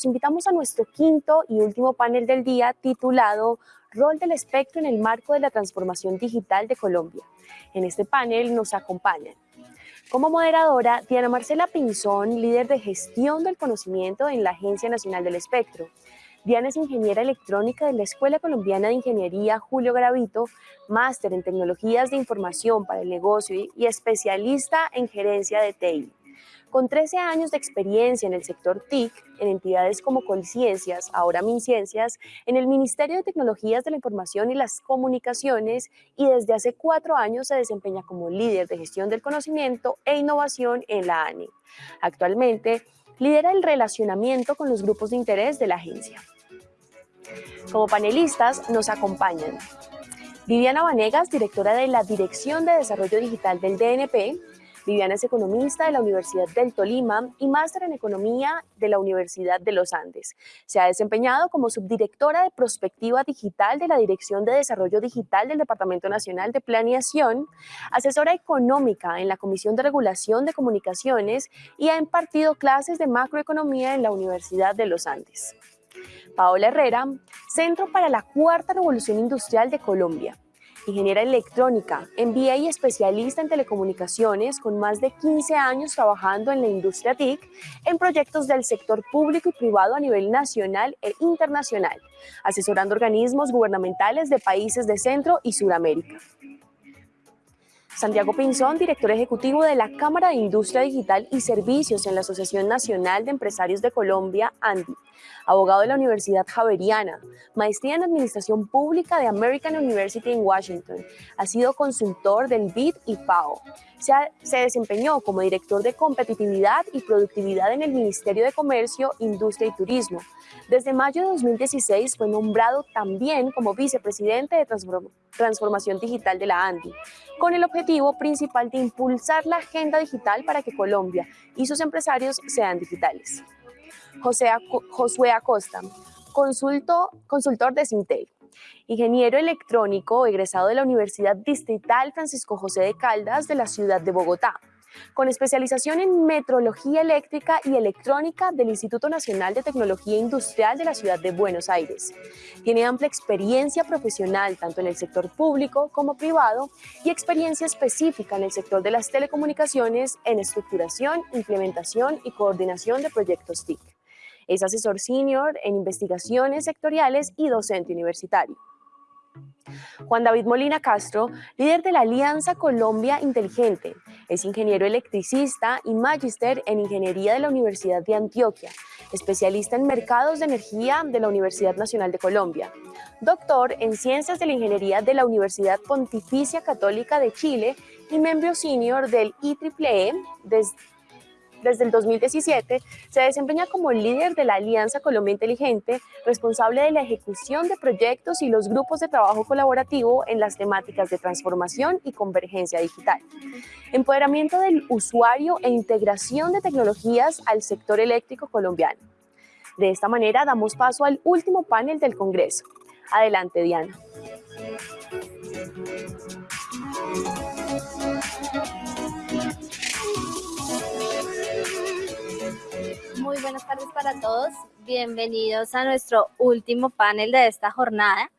los invitamos a nuestro quinto y último panel del día titulado Rol del espectro en el marco de la transformación digital de Colombia. En este panel nos acompañan como moderadora, Diana Marcela Pinzón, líder de gestión del conocimiento en la Agencia Nacional del Espectro. Diana es ingeniera electrónica de la Escuela Colombiana de Ingeniería Julio Gravito, máster en tecnologías de información para el negocio y especialista en gerencia de TI. Con 13 años de experiencia en el sector TIC, en entidades como Colciencias, ahora MinCiencias, en el Ministerio de Tecnologías de la Información y las Comunicaciones y desde hace cuatro años se desempeña como líder de gestión del conocimiento e innovación en la ANI. Actualmente, lidera el relacionamiento con los grupos de interés de la agencia. Como panelistas nos acompañan Viviana Vanegas, directora de la Dirección de Desarrollo Digital del DNP, Viviana es economista de la Universidad del Tolima y máster en economía de la Universidad de los Andes. Se ha desempeñado como subdirectora de prospectiva digital de la Dirección de Desarrollo Digital del Departamento Nacional de Planeación, asesora económica en la Comisión de Regulación de Comunicaciones y ha impartido clases de macroeconomía en la Universidad de los Andes. Paola Herrera, Centro para la Cuarta Revolución Industrial de Colombia ingeniera electrónica, MBA y especialista en telecomunicaciones con más de 15 años trabajando en la industria TIC en proyectos del sector público y privado a nivel nacional e internacional, asesorando organismos gubernamentales de países de Centro y Sudamérica. Santiago Pinzón, director ejecutivo de la Cámara de Industria Digital y Servicios en la Asociación Nacional de Empresarios de Colombia, ANDI, abogado de la Universidad Javeriana, maestría en Administración Pública de American University en Washington. Ha sido consultor del BID y FAO. Se, se, desempeñó como director de competitividad y productividad en el Ministerio de Comercio, Industria y Turismo. Desde mayo de 2016 fue nombrado también como vicepresidente de Transformación Digital de la ANDI, con el objetivo principal de impulsar la agenda digital para que Colombia y sus empresarios sean digitales. José Josué Acosta, consultor de Sintel, ingeniero electrónico egresado de la Universidad Distrital Francisco José de Caldas de la ciudad de Bogotá, con especialización en metrología eléctrica y electrónica del Instituto Nacional de Tecnología Industrial de la ciudad de Buenos Aires. Tiene amplia experiencia profesional tanto en el sector público como privado y experiencia específica en el sector de las telecomunicaciones en estructuración, implementación y coordinación de proyectos TIC. Es asesor senior en investigaciones sectoriales y docente universitario. Juan David Molina Castro, líder de la Alianza Colombia Inteligente, es ingeniero electricista y magíster en Ingeniería de la Universidad de Antioquia, especialista en mercados de energía de la Universidad Nacional de Colombia, doctor en Ciencias de la Ingeniería de la Universidad Pontificia Católica de Chile y miembro senior del IEEE desde desde el 2017 se desempeña como líder de la Alianza Colombia Inteligente, responsable de la ejecución de proyectos y los grupos de trabajo colaborativo en las temáticas de transformación y convergencia digital, empoderamiento del usuario e integración de tecnologías al sector eléctrico colombiano. De esta manera damos paso al último panel del Congreso. Adelante, Diana. Muy buenas tardes para todos. Bienvenidos a nuestro último panel de esta jornada.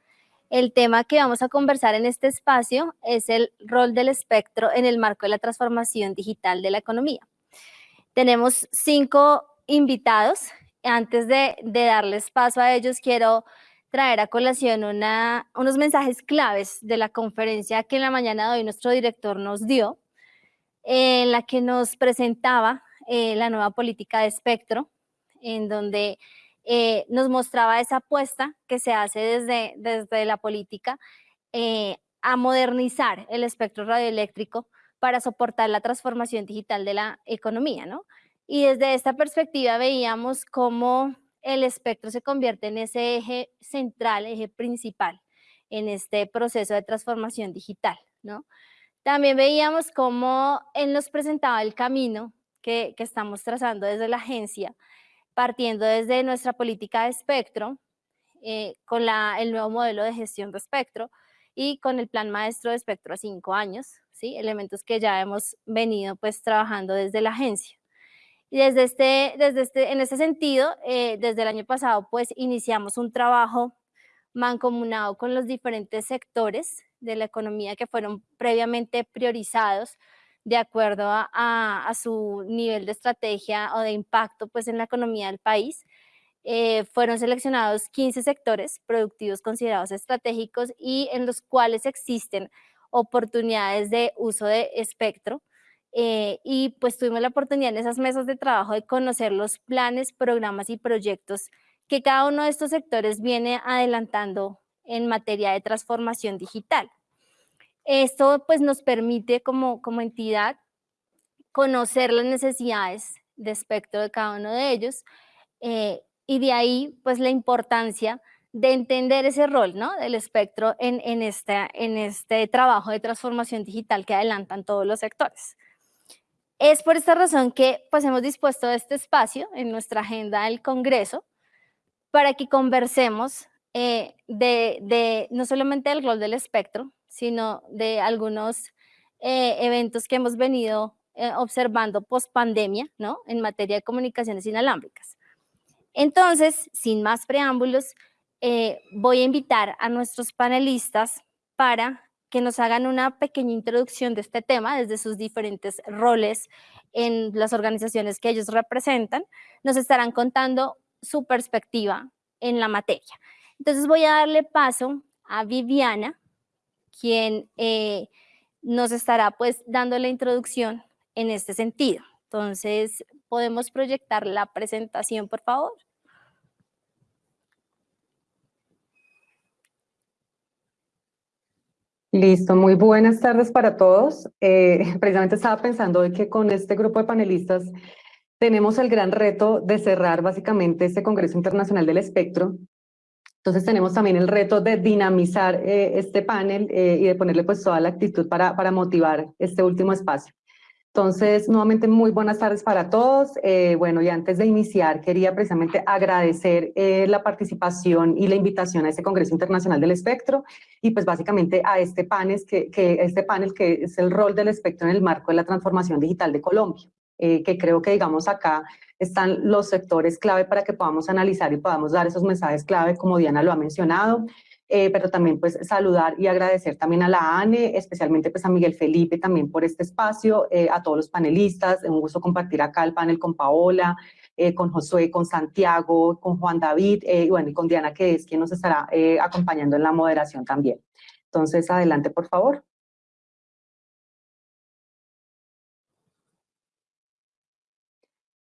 El tema que vamos a conversar en este espacio es el rol del espectro en el marco de la transformación digital de la economía. Tenemos cinco invitados. Antes de, darles paso a ellos, quiero traer a colación unos mensajes claves de la conferencia que en la mañana de hoy nuestro director nos dio, en la que nos presentaba eh, la nueva política de espectro, en donde eh, nos mostraba esa apuesta que se hace desde, desde la política eh, a modernizar el espectro radioeléctrico para soportar la transformación digital de la economía, ¿no? Y desde esta perspectiva veíamos cómo el espectro se convierte en ese eje central, eje principal en este proceso de transformación digital, ¿no? También veíamos cómo él nos presentaba el camino que, estamos trazando desde la agencia, partiendo desde nuestra política de espectro, eh, con el nuevo modelo de gestión de espectro y con el plan maestro de espectro a cinco años, ¿sí? elementos que ya hemos venido pues trabajando desde la agencia. Y desde este, desde este, en ese sentido, eh, desde el año pasado, pues iniciamos un trabajo mancomunado con los diferentes sectores de la economía que fueron previamente priorizados de acuerdo a, su nivel de estrategia o de impacto pues, en la economía del país. Eh, fueron seleccionados 15 sectores productivos considerados estratégicos y en los cuales existen oportunidades de uso de espectro. Eh, y pues tuvimos la oportunidad en esas mesas de trabajo de conocer los planes, programas y proyectos que cada uno de estos sectores viene adelantando en materia de transformación digital. Esto pues nos permite como, como entidad conocer las necesidades de espectro de cada uno de ellos eh, y de ahí pues la importancia de entender ese rol ¿no? del espectro en, en, este, en este trabajo de transformación digital que adelantan todos los sectores. Es por esta razón que pues hemos dispuesto este espacio en nuestra agenda del Congreso para que conversemos eh, de, no solamente del rol del espectro, sino de algunos eh, eventos que hemos venido eh, observando post pandemia, ¿no? En materia de comunicaciones inalámbricas. Entonces, sin más preámbulos, voy a invitar a nuestros panelistas para que nos hagan una pequeña introducción de este tema desde sus diferentes roles en las organizaciones que ellos representan. Nos estarán contando su perspectiva en la materia. Entonces voy a darle paso a Viviana, quien eh, nos estará pues dando la introducción en este sentido. Entonces, ¿podemos proyectar la presentación, por favor? Listo, muy buenas tardes para todos. Eh, precisamente estaba pensando de que con este grupo de panelistas tenemos el gran reto de cerrar básicamente este Congreso Internacional del Espectro. Entonces tenemos también el reto de dinamizar eh, este panel eh, y de ponerle pues toda la actitud para, para motivar este último espacio. Entonces, nuevamente muy buenas tardes para todos. Eh, bueno, y antes de iniciar, quería precisamente agradecer la participación y la invitación a este Congreso Internacional del Espectro y pues básicamente a este panel que, que, este panel que es el rol del espectro en el marco de la transformación digital de Colombia. Eh, que creo que digamos acá están los sectores clave para que podamos analizar y podamos dar esos mensajes clave como Diana lo ha mencionado, eh, pero también pues saludar y agradecer también a la ANE, especialmente pues a Miguel Felipe también por este espacio, eh, a todos los panelistas, un gusto compartir acá el panel con Paola, con Josué, con Santiago, con Juan David y bueno, y con Diana que es quien nos estará acompañando en la moderación también. Entonces, adelante por favor.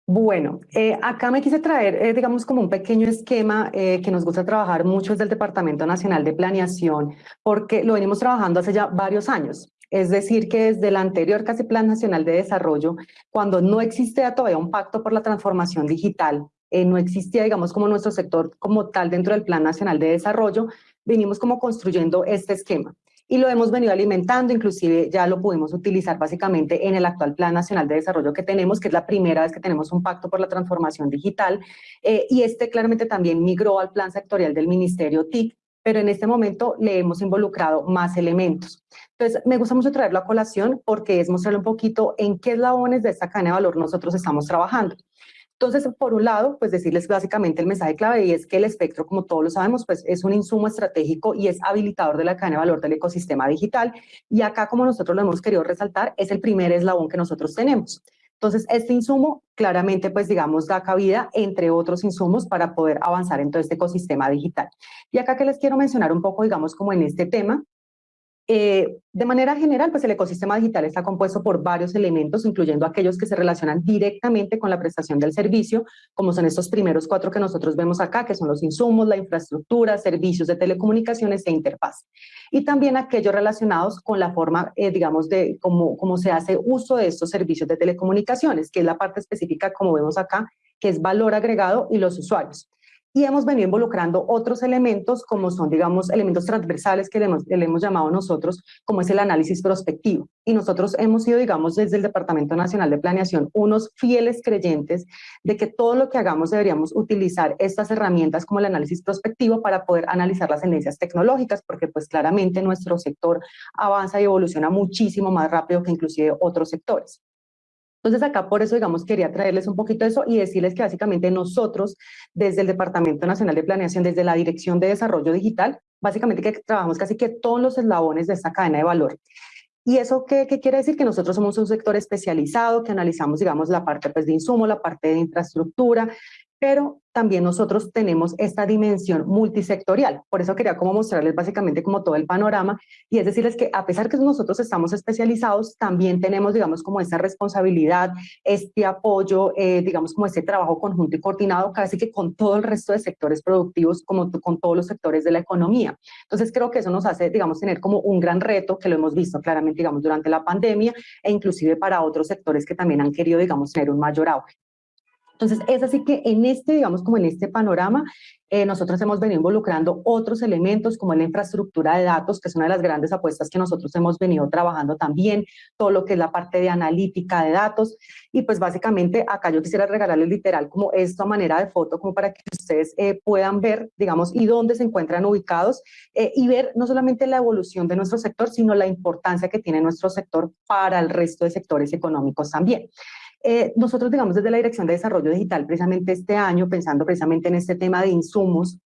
Bueno, eh, acá me quise traer, eh, digamos, como un pequeño esquema eh, que nos gusta trabajar mucho desde el Departamento Nacional de Planeación, porque lo venimos trabajando hace ya varios años. Es decir, que desde el anterior casi Plan Nacional de Desarrollo, cuando no existía todavía un pacto por la transformación digital, no existía, digamos, como nuestro sector como tal dentro del Plan Nacional de Desarrollo, venimos como construyendo este esquema y lo hemos venido alimentando, inclusive ya lo pudimos utilizar básicamente en el actual Plan Nacional de Desarrollo que tenemos, que es la primera vez que tenemos un pacto por la transformación digital, eh, y este claramente también migró al plan sectorial del Ministerio TIC, pero en este momento le hemos involucrado más elementos. Entonces, me gusta mucho traerlo a colación porque es mostrarle un poquito en qué eslabones de esta cadena de valor nosotros estamos trabajando. Entonces, por un lado, pues decirles básicamente el mensaje clave y es que el espectro, como todos lo sabemos, pues es un insumo estratégico y es habilitador de la cadena de valor del ecosistema digital. Y acá, como nosotros lo hemos querido resaltar, es el primer eslabón que nosotros tenemos. Entonces, este insumo claramente, pues digamos, da cabida entre otros insumos para poder avanzar en todo este ecosistema digital. Y acá que les quiero mencionar un poco, digamos, como en este tema, eh, de manera general, pues el ecosistema digital está compuesto por varios elementos, incluyendo aquellos que se relacionan directamente con la prestación del servicio, como son estos primeros cuatro que nosotros vemos acá, que son los insumos, la infraestructura, servicios de telecomunicaciones e interfaz. Y también aquellos relacionados con la forma, eh, digamos, de cómo, cómo se hace uso de estos servicios de telecomunicaciones, que es la parte específica, como vemos acá, que es valor agregado y los usuarios y hemos venido involucrando otros elementos como son, digamos, elementos transversales que le hemos, le hemos, llamado nosotros, como es el análisis prospectivo. Y nosotros hemos sido, digamos, desde el Departamento Nacional de Planeación, unos fieles creyentes de que todo lo que hagamos deberíamos utilizar estas herramientas como el análisis prospectivo para poder analizar las tendencias tecnológicas, porque pues claramente nuestro sector avanza y evoluciona muchísimo más rápido que inclusive otros sectores. Entonces acá por eso, digamos, quería traerles un poquito eso y decirles que básicamente nosotros, desde el Departamento Nacional de Planeación, desde la Dirección de Desarrollo Digital, básicamente que trabajamos casi que todos los eslabones de esta cadena de valor. ¿Y eso qué, qué, quiere decir? Que nosotros somos un sector especializado, que analizamos, digamos, la parte pues, de insumo, la parte de infraestructura, pero también nosotros tenemos esta dimensión multisectorial. Por eso quería como mostrarles básicamente como todo el panorama y es decirles que a pesar que nosotros estamos especializados, también tenemos, digamos, como esta responsabilidad, este apoyo, eh, digamos, como este trabajo conjunto y coordinado casi que con todo el resto de sectores productivos, como con todos los sectores de la economía. Entonces creo que eso nos hace, digamos, tener como un gran reto que lo hemos visto claramente, digamos, durante la pandemia e inclusive para otros sectores que también han querido, digamos, tener un mayor auge. Entonces, es así que en este, digamos, como en este panorama, eh, nosotros hemos venido involucrando otros elementos como la infraestructura de datos, que es una de las grandes apuestas que nosotros hemos venido trabajando también, todo lo que es la parte de analítica de datos, y pues básicamente acá yo quisiera regalarles literal como esta manera de foto, como para que ustedes eh, puedan ver, digamos, y dónde se encuentran ubicados, eh, y ver no solamente la evolución de nuestro sector, sino la importancia que tiene nuestro sector para el resto de sectores económicos también. Eh, nosotros, digamos, desde la Dirección de Desarrollo Digital, precisamente este año, pensando precisamente en este tema de insumos,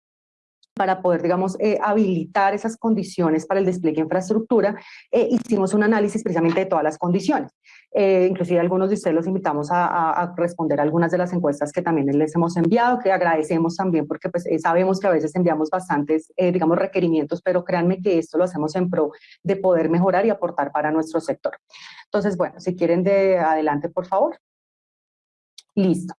para poder, digamos, eh, habilitar esas condiciones para el despliegue de infraestructura, eh, hicimos un análisis precisamente de todas las condiciones. inclusive algunos de ustedes los invitamos a, responder algunas de las encuestas que también les hemos enviado, que agradecemos también porque pues, sabemos que a veces enviamos bastantes, digamos, requerimientos, pero créanme que esto lo hacemos en pro de poder mejorar y aportar para nuestro sector. Entonces, bueno, si quieren de adelante, por favor. Listo.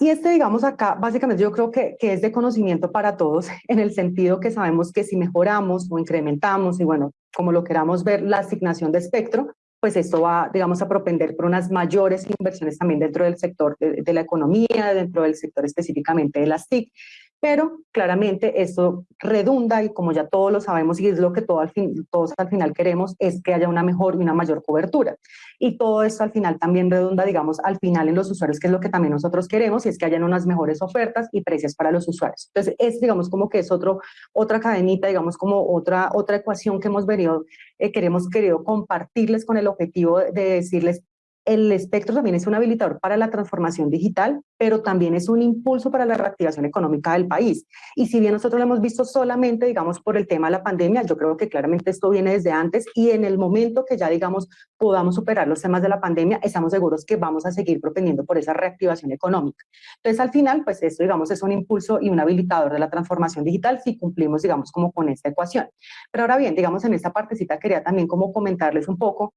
Y este, digamos, acá, básicamente yo creo que, que, es de conocimiento para todos, en el sentido que sabemos que si mejoramos o incrementamos, y bueno, como lo queramos ver, la asignación de espectro, pues esto va, digamos, a propender por unas mayores inversiones también dentro del sector de, la economía, dentro del sector específicamente de las TIC pero claramente esto redunda y como ya todos lo sabemos y es lo que todo al fin, todos al final queremos es que haya una mejor y una mayor cobertura y todo esto al final también redunda digamos al final en los usuarios que es lo que también nosotros queremos y es que hayan unas mejores ofertas y precios para los usuarios. Entonces es digamos como que es otro otra cadenita digamos como otra otra ecuación que hemos venido eh, queremos querido compartirles con el objetivo de decirles el espectro también es un habilitador para la transformación digital, pero también es un impulso para la reactivación económica del país. Y si bien nosotros lo hemos visto solamente, digamos, por el tema de la pandemia, yo creo que claramente esto viene desde antes y en el momento que ya, digamos, podamos superar los temas de la pandemia, estamos seguros que vamos a seguir propendiendo por esa reactivación económica. Entonces, al final, pues esto, digamos, es un impulso y un habilitador de la transformación digital si cumplimos, digamos, como con esta ecuación. Pero ahora bien, digamos, en esta partecita quería también como comentarles un poco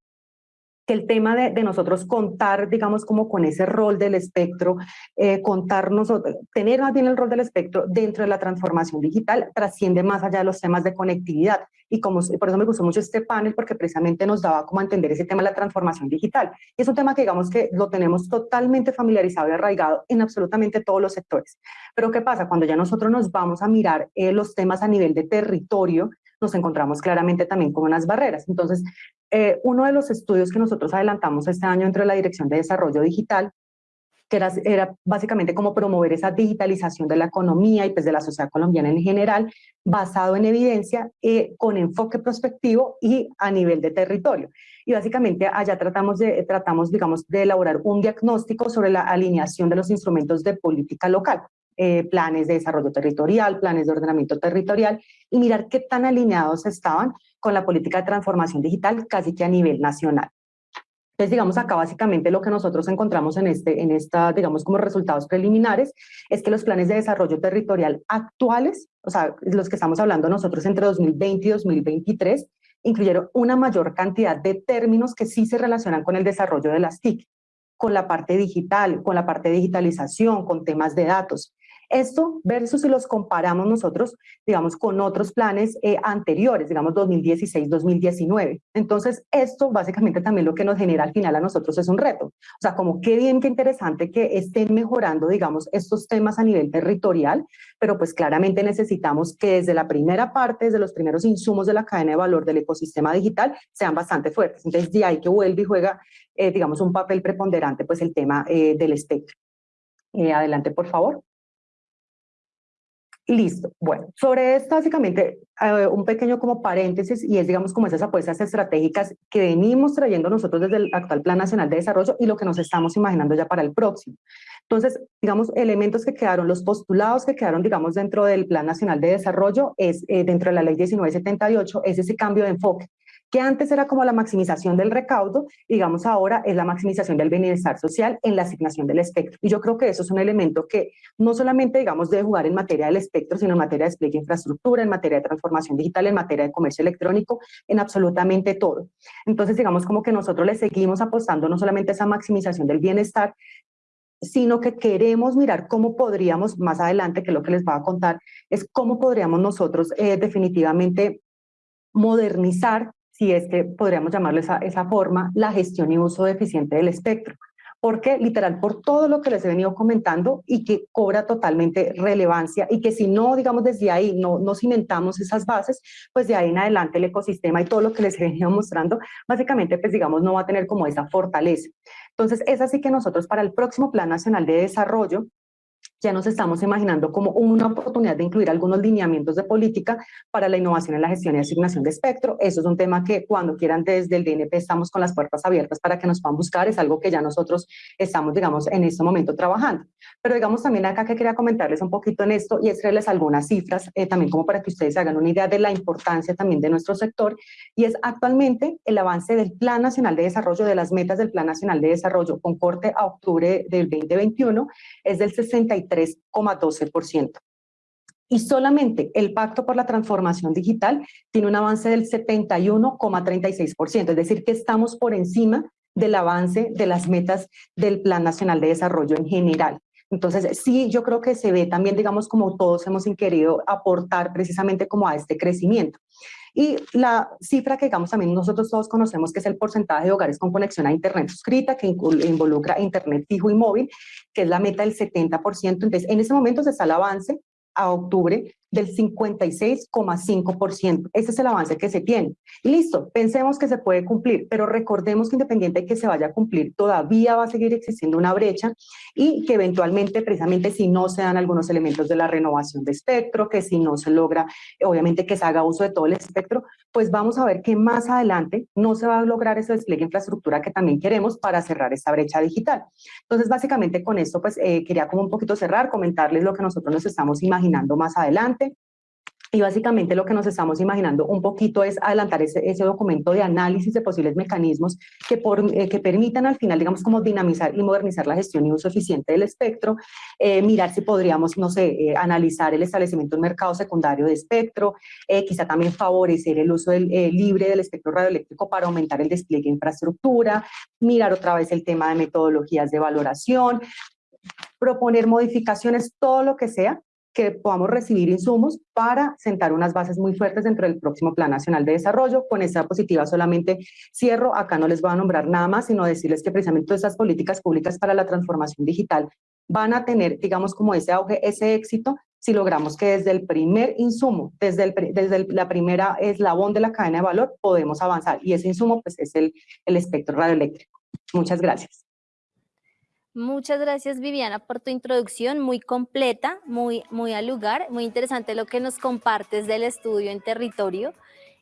que el tema de, de, nosotros contar, digamos, como con ese rol del espectro, eh, contar nosotros, tener más bien el rol del espectro dentro de la transformación digital, trasciende más allá de los temas de conectividad. Y como, por eso me gustó mucho este panel, porque precisamente nos daba como a entender ese tema de la transformación digital. Y es un tema que digamos que lo tenemos totalmente familiarizado y arraigado en absolutamente todos los sectores. Pero ¿qué pasa? Cuando ya nosotros nos vamos a mirar eh, los temas a nivel de territorio, nos encontramos claramente también con unas barreras. Entonces, eh, uno de los estudios que nosotros adelantamos este año dentro de la Dirección de Desarrollo Digital, que era, era básicamente como promover esa digitalización de la economía y pues de la sociedad colombiana en general, basado en evidencia, eh, con enfoque prospectivo y a nivel de territorio. Y básicamente allá tratamos, de, tratamos, digamos, de elaborar un diagnóstico sobre la alineación de los instrumentos de política local. Eh, planes de desarrollo territorial, planes de ordenamiento territorial y mirar qué tan alineados estaban con la política de transformación digital casi que a nivel nacional. Entonces, digamos, acá básicamente lo que nosotros encontramos en, este, en esta, digamos, como resultados preliminares, es que los planes de desarrollo territorial actuales, o sea, los que estamos hablando nosotros entre 2020 y 2023, incluyeron una mayor cantidad de términos que sí se relacionan con el desarrollo de las TIC, con la parte digital, con la parte de digitalización, con temas de datos. Esto versus si los comparamos nosotros, digamos, con otros planes eh, anteriores, digamos 2016-2019. Entonces, esto básicamente también lo que nos genera al final a nosotros es un reto. O sea, como qué bien, qué interesante que estén mejorando, digamos, estos temas a nivel territorial, pero pues claramente necesitamos que desde la primera parte, desde los primeros insumos de la cadena de valor del ecosistema digital, sean bastante fuertes. Entonces, de ahí que vuelve y juega, eh, digamos, un papel preponderante, pues el tema eh, del espectro. adelante, por favor. Listo. Bueno, sobre esto básicamente eh, un pequeño como paréntesis y es digamos como esas apuestas estratégicas que venimos trayendo nosotros desde el actual Plan Nacional de Desarrollo y lo que nos estamos imaginando ya para el próximo. Entonces, digamos, elementos que quedaron, los postulados que quedaron, digamos, dentro del Plan Nacional de Desarrollo, es eh, dentro de la Ley 1978, es ese cambio de enfoque que antes era como la maximización del recaudo, digamos ahora es la maximización del bienestar social en la asignación del espectro. Y yo creo que eso es un elemento que no solamente, digamos, debe jugar en materia del espectro, sino en materia de despliegue de infraestructura, en materia de transformación digital, en materia de comercio electrónico, en absolutamente todo. Entonces, digamos, como que nosotros le seguimos apostando no solamente a esa maximización del bienestar, sino que queremos mirar cómo podríamos, más adelante, que lo que les voy a contar, es cómo podríamos nosotros eh, definitivamente modernizar si es que podríamos llamarlo esa, esa forma, la gestión y uso eficiente del espectro. Porque literal, por todo lo que les he venido comentando y que cobra totalmente relevancia y que si no, digamos, desde ahí no, no cimentamos esas bases, pues de ahí en adelante el ecosistema y todo lo que les he venido mostrando, básicamente, pues digamos, no va a tener como esa fortaleza. Entonces, es así que nosotros para el próximo Plan Nacional de Desarrollo, ya nos estamos imaginando como una oportunidad de incluir algunos lineamientos de política para la innovación en la gestión y asignación de espectro. Eso es un tema que cuando quieran desde el DNP estamos con las puertas abiertas para que nos puedan buscar, es algo que ya nosotros estamos, digamos, en este momento trabajando. Pero digamos también acá que quería comentarles un poquito en esto y es traerles algunas cifras, eh, también como para que ustedes hagan una idea de la importancia también de nuestro sector, y es actualmente el avance del Plan Nacional de Desarrollo, de las metas del Plan Nacional de Desarrollo con corte a octubre del 2021, es del 63 3,12%. Y solamente el Pacto por la Transformación Digital tiene un avance del 71,36%, es decir, que estamos por encima del avance de las metas del Plan Nacional de Desarrollo en general. Entonces, sí, yo creo que se ve también, digamos, como todos hemos querido aportar precisamente como a este crecimiento. Y la cifra que digamos también nosotros todos conocemos que es el porcentaje de hogares con conexión a internet suscrita que involucra internet fijo y móvil, que es la meta del 70%. Entonces, en ese momento se está el avance a octubre del 56,5%. Ese es el avance que se tiene. Listo, pensemos que se puede cumplir, pero recordemos que independiente de que se vaya a cumplir, todavía va a seguir existiendo una brecha y que eventualmente, precisamente si no se dan algunos elementos de la renovación de espectro, que si no se logra, obviamente que se haga uso de todo el espectro, pues vamos a ver que más adelante no se va a lograr ese despliegue de infraestructura que también queremos para cerrar esta brecha digital. Entonces, básicamente con esto, pues eh, quería como un poquito cerrar, comentarles lo que nosotros nos estamos imaginando más adelante y básicamente lo que nos estamos imaginando un poquito es adelantar ese, ese documento de análisis de posibles mecanismos que, por, eh, que permitan al final, digamos, como dinamizar y modernizar la gestión y uso eficiente del espectro, eh, mirar si podríamos, no sé, eh, analizar el establecimiento de un mercado secundario de espectro, quizá también favorecer el uso libre del espectro radioeléctrico para aumentar el despliegue de infraestructura, mirar otra vez el tema de metodologías de valoración, proponer modificaciones, todo lo que sea, que podamos recibir insumos para sentar unas bases muy fuertes dentro del próximo Plan Nacional de Desarrollo. Con esta positiva solamente cierro, acá no les voy a nombrar nada más, sino decirles que precisamente todas estas políticas públicas para la transformación digital van a tener, digamos, como ese auge, ese éxito, si logramos que desde el primer insumo, desde, el, desde la primera eslabón de la cadena de valor, podemos avanzar. Y ese insumo, pues, es el, el espectro radioeléctrico. Muchas gracias. Muchas gracias Viviana por tu introducción muy completa, muy, muy al lugar, muy interesante lo que nos compartes del estudio en territorio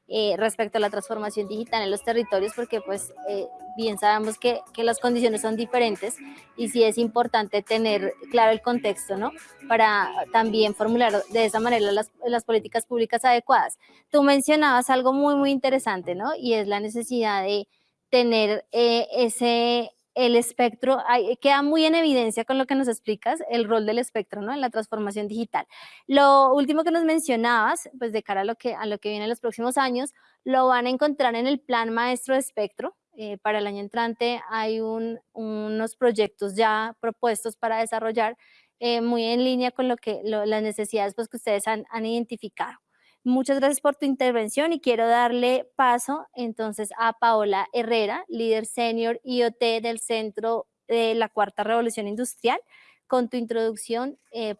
eh, respecto a la transformación digital en los territorios porque pues eh, bien sabemos que, que, las condiciones son diferentes y sí es importante tener claro el contexto, ¿no? Para también formular de esa manera las, las políticas públicas adecuadas. Tú mencionabas algo muy, muy interesante, ¿no? Y es la necesidad de tener eh, ese el espectro, queda muy en evidencia con lo que nos explicas, el rol del espectro ¿no? en la transformación digital. Lo último que nos mencionabas, pues de cara a lo que, a lo que viene en los próximos años, lo van a encontrar en el plan maestro de espectro. Eh, para el año entrante hay unos proyectos ya propuestos para desarrollar eh, muy en línea con lo que, las necesidades pues, que ustedes han identificado. Muchas gracias por tu intervención y quiero darle paso entonces a Paola Herrera, líder senior IoT del Centro de la Cuarta Revolución Industrial, con tu introducción. Eh,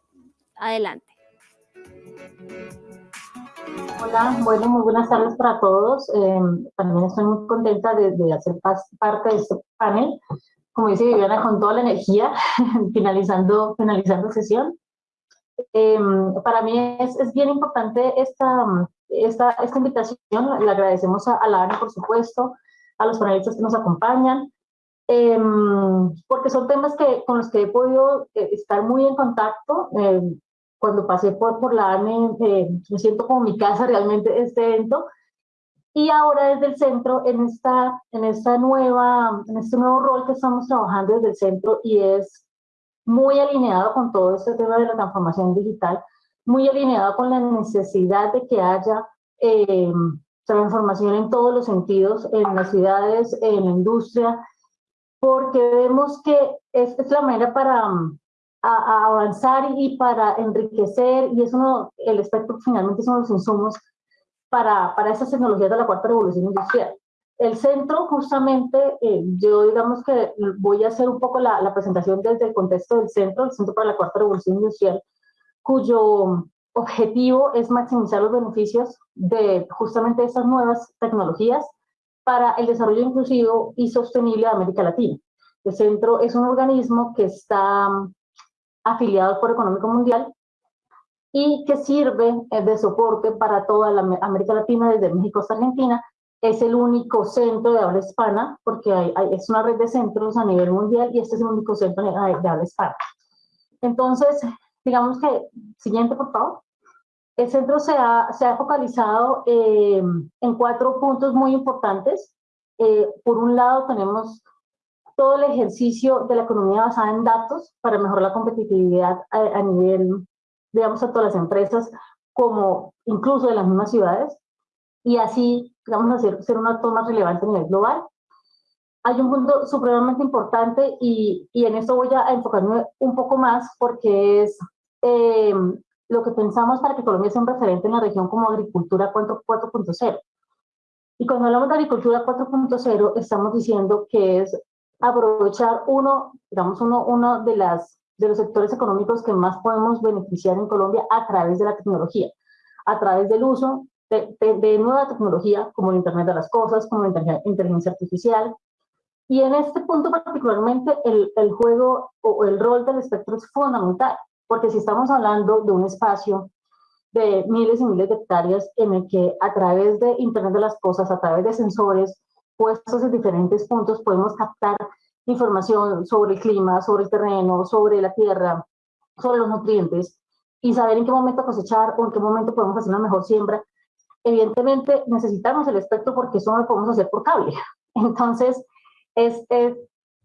adelante. Hola, bueno, muy buenas tardes para todos. Em, también estoy muy contenta de, de, hacer parte de este panel. Como dice Viviana, con toda la energía, finalizando, finalizando sesión. Em, para mí es, es, bien importante esta, esta, esta invitación, le agradecemos a, la ANE, por supuesto, a los panelistas que nos acompañan, em, porque son temas que, con los que he podido eh, estar muy en contacto. Em, cuando pasé por, por la ANE, eh, me siento como mi casa realmente este evento, y ahora desde el centro, en, esta, en, esta nueva, en este nuevo rol que estamos trabajando desde el centro, y es muy alineado con todo este tema de la transformación digital, muy alineado con la necesidad de que haya eh, transformación en todos los sentidos, en las ciudades, en la industria, porque vemos que es, es la manera para avanzar y para enriquecer, y es uno, el espectro finalmente son los insumos para, para esas tecnologías de la cuarta revolución industrial. El centro, justamente, eh, yo digamos que voy a hacer un poco la, la, presentación desde el contexto del centro, el Centro para la Cuarta Revolución Industrial, cuyo objetivo es maximizar los beneficios de justamente esas nuevas tecnologías para el desarrollo inclusivo y sostenible de América Latina. El centro es un organismo que está mm, afiliado al Foro Económico Mundial y que sirve eh, de soporte para toda la América Latina, desde México hasta Argentina. Es el único centro de habla hispana, porque es una red de centros a nivel mundial y este es el único centro de, habla hispana. Entonces, digamos que, siguiente por favor. El centro se ha, se ha focalizado eh, en cuatro puntos muy importantes. Eh, por un lado, tenemos todo el ejercicio de la economía basada en datos para mejorar la competitividad a, a nivel digamos, a todas las empresas, como incluso de las mismas ciudades, y así, digamos, hacer, ser un actor más relevante a nivel global. Hay un punto supremamente importante y, y en esto voy a enfocarme un poco más porque es eh, lo que pensamos para que Colombia sea un referente en la región como agricultura 4.0. Y cuando hablamos de agricultura 4.0, estamos diciendo que es aprovechar uno, digamos, uno, uno de las de los sectores económicos que más podemos beneficiar en Colombia a través de la tecnología, a través del uso de, de, nueva tecnología como el Internet de las Cosas, como la inteligencia artificial. Y en este punto particularmente el, el juego o el rol del espectro es fundamental, porque si estamos hablando de un espacio de miles y miles de hectáreas en el que a través de Internet de las Cosas, a través de sensores puestos en diferentes puntos, podemos captar información sobre el clima, sobre el terreno, sobre la tierra, sobre los nutrientes y saber en qué momento cosechar o en qué momento podemos hacer una mejor siembra. Evidentemente necesitamos el espectro porque eso no lo podemos hacer por cable. Entonces, es,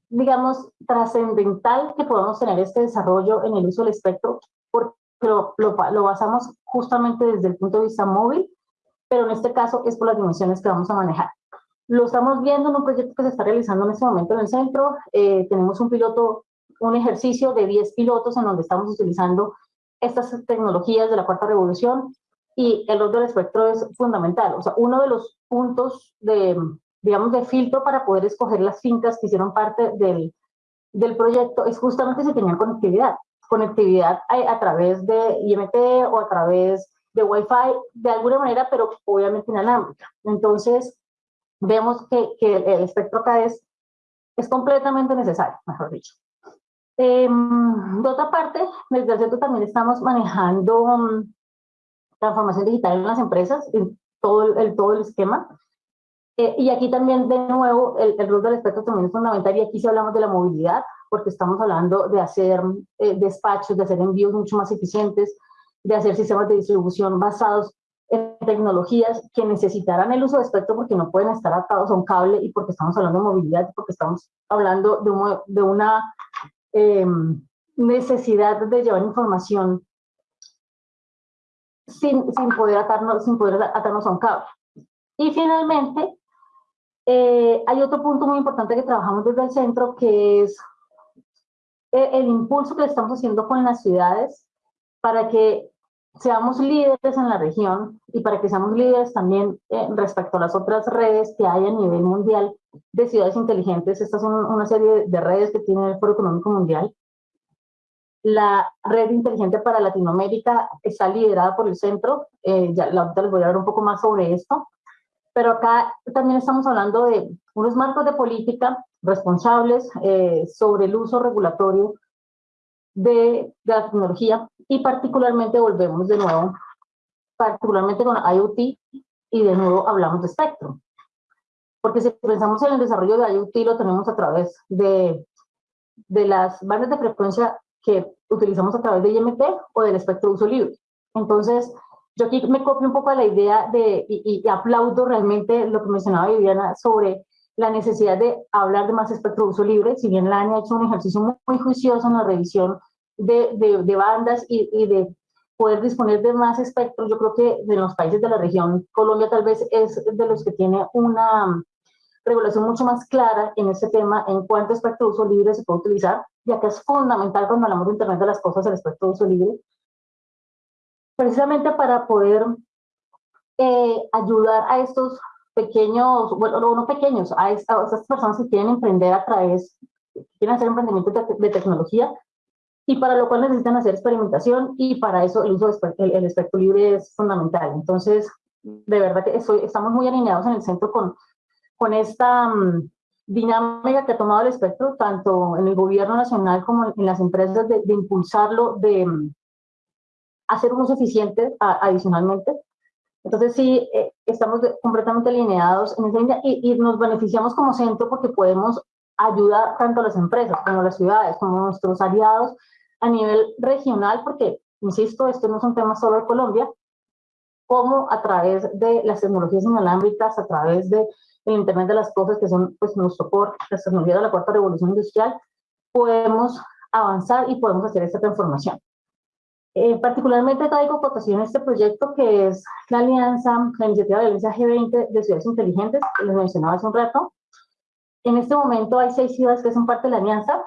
digamos, trascendental que podamos tener este desarrollo en el uso del espectro porque lo, lo, lo basamos justamente desde el punto de vista móvil, pero en este caso es por las dimensiones que vamos a manejar. Lo estamos viendo en un proyecto que se está realizando en este momento en el centro. Eh, tenemos un piloto, un ejercicio de 10 pilotos en donde estamos utilizando estas tecnologías de la cuarta revolución y el rol del espectro es fundamental. O sea, uno de los puntos de, digamos, de filtro para poder escoger las fincas que hicieron parte del, del proyecto es justamente si tenían conectividad. Conectividad a, a través de IMT o a través de Wi-Fi, de alguna manera, pero obviamente inalámbrica. Entonces, vemos que, que el espectro acá es, es completamente necesario, mejor dicho. Eh, de otra parte, desde el centro también estamos manejando um, transformación digital en las empresas, en todo el, todo el esquema. Eh, y aquí también, de nuevo, el, el, rol del espectro también es fundamental, y aquí sí hablamos de la movilidad, porque estamos hablando de hacer eh, despachos, de hacer envíos mucho más eficientes, de hacer sistemas de distribución basados tecnologías que necesitarán el uso de espectro porque no pueden estar atados a un cable y porque estamos hablando de movilidad, porque estamos hablando de, de una em, necesidad de llevar información sin, sin, poder atarnos, sin poder atarnos a un cable. Y finalmente, eh, hay otro punto muy importante que trabajamos desde el centro, que es eh, el impulso que le estamos haciendo con las ciudades para que seamos líderes en la región y para que seamos líderes también eh, respecto a las otras redes que hay a nivel mundial de ciudades inteligentes. Estas son una serie de redes que tiene el Foro Económico Mundial. La red inteligente para Latinoamérica está liderada por el centro. Eh, ya ahorita les voy a hablar un poco más sobre esto. Pero acá también estamos hablando de unos marcos de política responsables eh, sobre el uso regulatorio de, la tecnología y particularmente volvemos de nuevo, particularmente con IoT, y de nuevo hablamos de espectro. Porque si pensamos en el desarrollo de IoT, lo tenemos a través de, de las bandas de frecuencia que utilizamos a través de IMT o del espectro de uso libre. Entonces, yo aquí me copio un poco a la idea de, y, aplaudo realmente lo que mencionaba Viviana sobre la necesidad de hablar de más espectro de uso libre, si bien la ANI ha hecho un ejercicio muy, juicioso en la revisión de, de, bandas y, y, de poder disponer de más espectro, yo creo que de los países de la región, Colombia tal vez es de los que tiene una regulación mucho más clara en este tema, en cuánto espectro de uso libre se puede utilizar, ya que es fundamental cuando hablamos de Internet de las cosas, el espectro de uso libre, precisamente para poder eh, ayudar a estos pequeños, bueno, no pequeños, a, estas personas que quieren emprender a través, quieren hacer emprendimiento de, tecnología, y para lo cual necesitan hacer experimentación, y para eso el uso del espectro libre es fundamental. Entonces, de verdad que estamos muy alineados en el centro con, con esta mm, dinámica que ha tomado el espectro, tanto en el gobierno nacional como en las empresas, de, de impulsarlo, de, mm, hacer unos eficientes adicionalmente. Entonces sí, eh, estamos completamente alineados en esa línea y, y, nos beneficiamos como centro porque podemos ayudar tanto a las empresas como a las ciudades, como a nuestros aliados a nivel regional, porque, insisto, esto no es un tema solo de Colombia, como a través de las tecnologías inalámbricas, a través de el Internet de las Cosas, que son pues, nuestro core, las tecnologías de la cuarta revolución industrial, podemos avanzar y podemos hacer esta transformación. Eh, particularmente traigo cotación este proyecto que es la alianza, la iniciativa de alianza G20 de ciudades inteligentes, que les mencionaba hace un rato. En este momento hay seis ciudades que son parte de la alianza,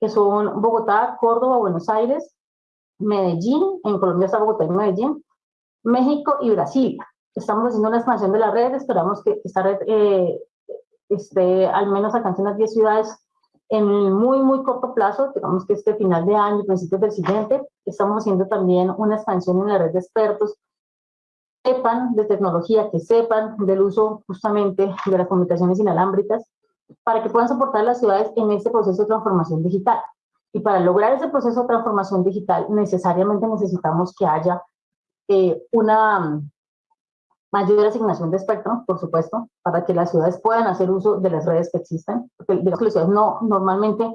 que son Bogotá, Córdoba, Buenos Aires, Medellín, en Colombia está Bogotá y Medellín, México y Brasil. Estamos haciendo una expansión de la red, esperamos que esta red eh, esté al menos alcance unas 10 ciudades en muy, muy corto plazo, digamos que este final de año, principios del siguiente, estamos haciendo también una expansión en la red de expertos que sepan de tecnología, que sepan del uso justamente de las comunicaciones inalámbricas, para que puedan soportar las ciudades en este proceso de transformación digital. Y para lograr ese proceso de transformación digital, necesariamente necesitamos que haya eh, una mayor asignación de espectro, por supuesto, para que las ciudades puedan hacer uso de las redes que existen, porque las ciudades no, normalmente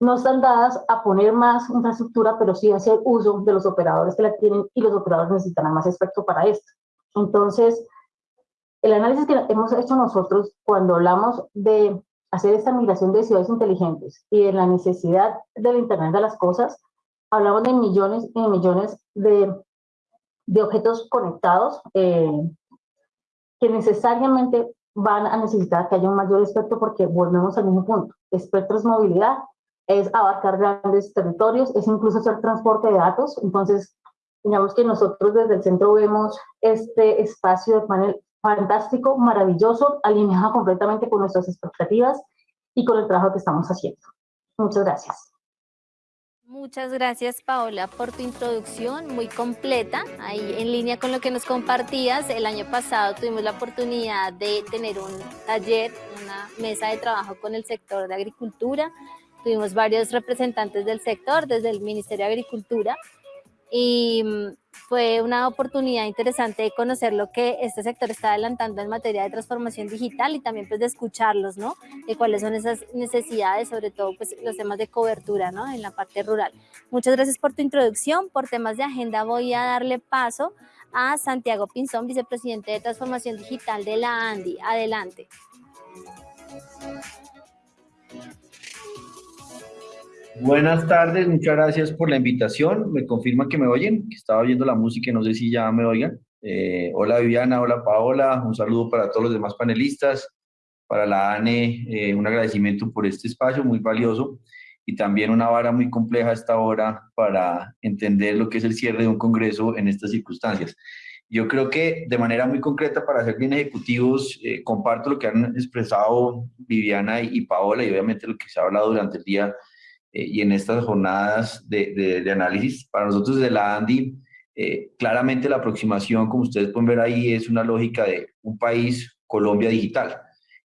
no están dadas a poner más infraestructura, pero sí hacer uso de los operadores que la tienen y los operadores necesitan más espectro para esto. Entonces, el análisis que hemos hecho nosotros cuando hablamos de hacer esta migración de ciudades inteligentes y de la necesidad del Internet de las cosas, hablamos de millones y millones de de objetos conectados eh, que necesariamente van a necesitar que haya un mayor espectro porque volvemos al mismo punto. Espectro es movilidad, es abarcar grandes territorios, es incluso hacer transporte de datos. Entonces, digamos que nosotros desde el centro vemos este espacio de panel fantástico, maravilloso, alineado completamente con nuestras expectativas y con el trabajo que estamos haciendo. Muchas gracias. Muchas gracias Paola por tu introducción muy completa, ahí en línea con lo que nos compartías. El año pasado tuvimos la oportunidad de tener un taller, una mesa de trabajo con el sector de agricultura. Tuvimos varios representantes del sector desde el Ministerio de Agricultura y mm, fue una oportunidad interesante de conocer lo que este sector está adelantando en materia de transformación digital y también pues de escucharlos, ¿no? De cuáles son esas necesidades, sobre todo pues los temas de cobertura, ¿no? En la parte rural. Muchas gracias por tu introducción. Por temas de agenda voy a darle paso a Santiago Pinzón, vicepresidente de Transformación Digital de la ANDI. Adelante. Buenas tardes, muchas gracias por la invitación. Me confirman que me oyen, que estaba oyendo la música y no sé si ya me oigan. Eh, hola Viviana, hola Paola, un saludo para todos los demás panelistas, para la ANE, eh, un agradecimiento por este espacio muy valioso y también una vara muy compleja esta hora para entender lo que es el cierre de un congreso en estas circunstancias. Yo creo que de manera muy concreta, para ser bien ejecutivos, eh, comparto lo que han expresado Viviana y Paola y obviamente lo que se ha hablado durante el día eh, y en estas jornadas de, de, análisis. Para nosotros de la ANDI, eh, claramente la aproximación, como ustedes pueden ver ahí, es una lógica de un país, Colombia digital.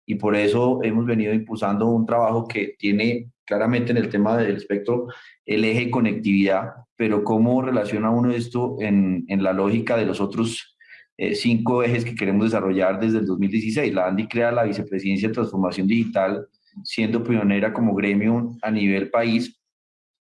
y por eso hemos venido impulsando un trabajo que tiene claramente en el tema del espectro el eje conectividad, pero cómo relaciona uno esto en, en la lógica de los otros eh, cinco ejes que queremos desarrollar desde el 2016. La ANDI crea la Vicepresidencia de Transformación Digital, siendo pionera como gremio a nivel país,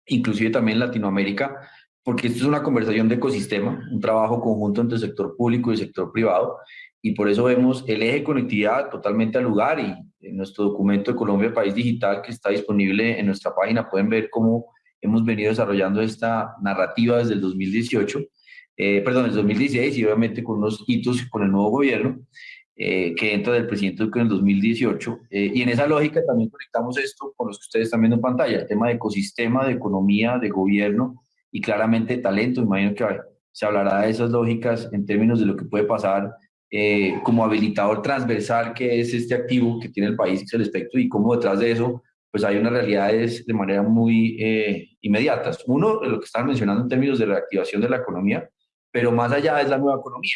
inclusive también Latinoamérica, porque esto es una conversación de ecosistema, un trabajo conjunto entre el sector público y el sector privado, y por eso vemos el eje conectividad totalmente al lugar y en nuestro documento de Colombia País Digital que está disponible en nuestra página pueden ver cómo hemos venido desarrollando esta narrativa desde el 2018, eh, perdón, desde el 2016 y obviamente con unos hitos con el nuevo gobierno eh, que entra del presidente Duque en el 2018 eh, y en esa lógica también conectamos esto con los que ustedes están viendo en pantalla, el tema de ecosistema, de economía, de gobierno y claramente talento, imagino que se hablará de esas lógicas en términos de lo que puede pasar eh, como habilitador transversal que es este activo que tiene el país, que es el y cómo detrás de eso pues hay unas realidades de manera muy eh, inmediatas. Uno, lo que están mencionando en términos de reactivación de la economía, pero más allá es la nueva economía,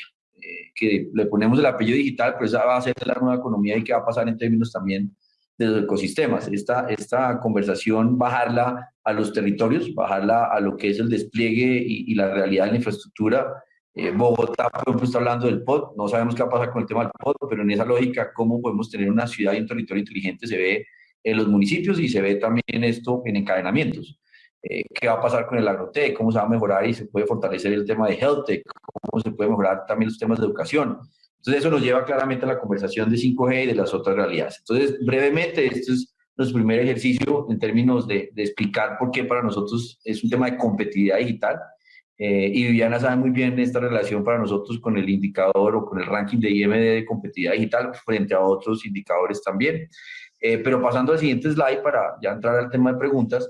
eh, que le ponemos el apellido digital, pero esa va a ser la nueva economía y qué va a pasar en términos también de los ecosistemas. Esta, esta conversación, bajarla a los territorios, bajarla a lo que es el despliegue y, y la realidad de la infraestructura, eh, Bogotá, por ejemplo, está hablando del POD, no sabemos qué va a pasar con el tema del POD, pero en esa lógica, cómo podemos tener una ciudad y un territorio inteligente se ve en los municipios y se ve también esto en encadenamientos. Eh, ¿Qué va a pasar con el agrotec? ¿Cómo se va a mejorar y se puede fortalecer el tema de health tech? ¿Cómo se puede mejorar también los temas de educación? Entonces, eso nos lleva claramente a la conversación de 5G y de las otras realidades. Entonces, brevemente, este es nuestro primer ejercicio en términos de, de explicar por qué para nosotros es un tema de competitividad digital eh, y Viviana sabe muy bien esta relación para nosotros con el indicador o con el ranking de IMD de competitividad digital frente a otros indicadores también. Eh, pero pasando al siguiente slide para ya entrar al tema de preguntas,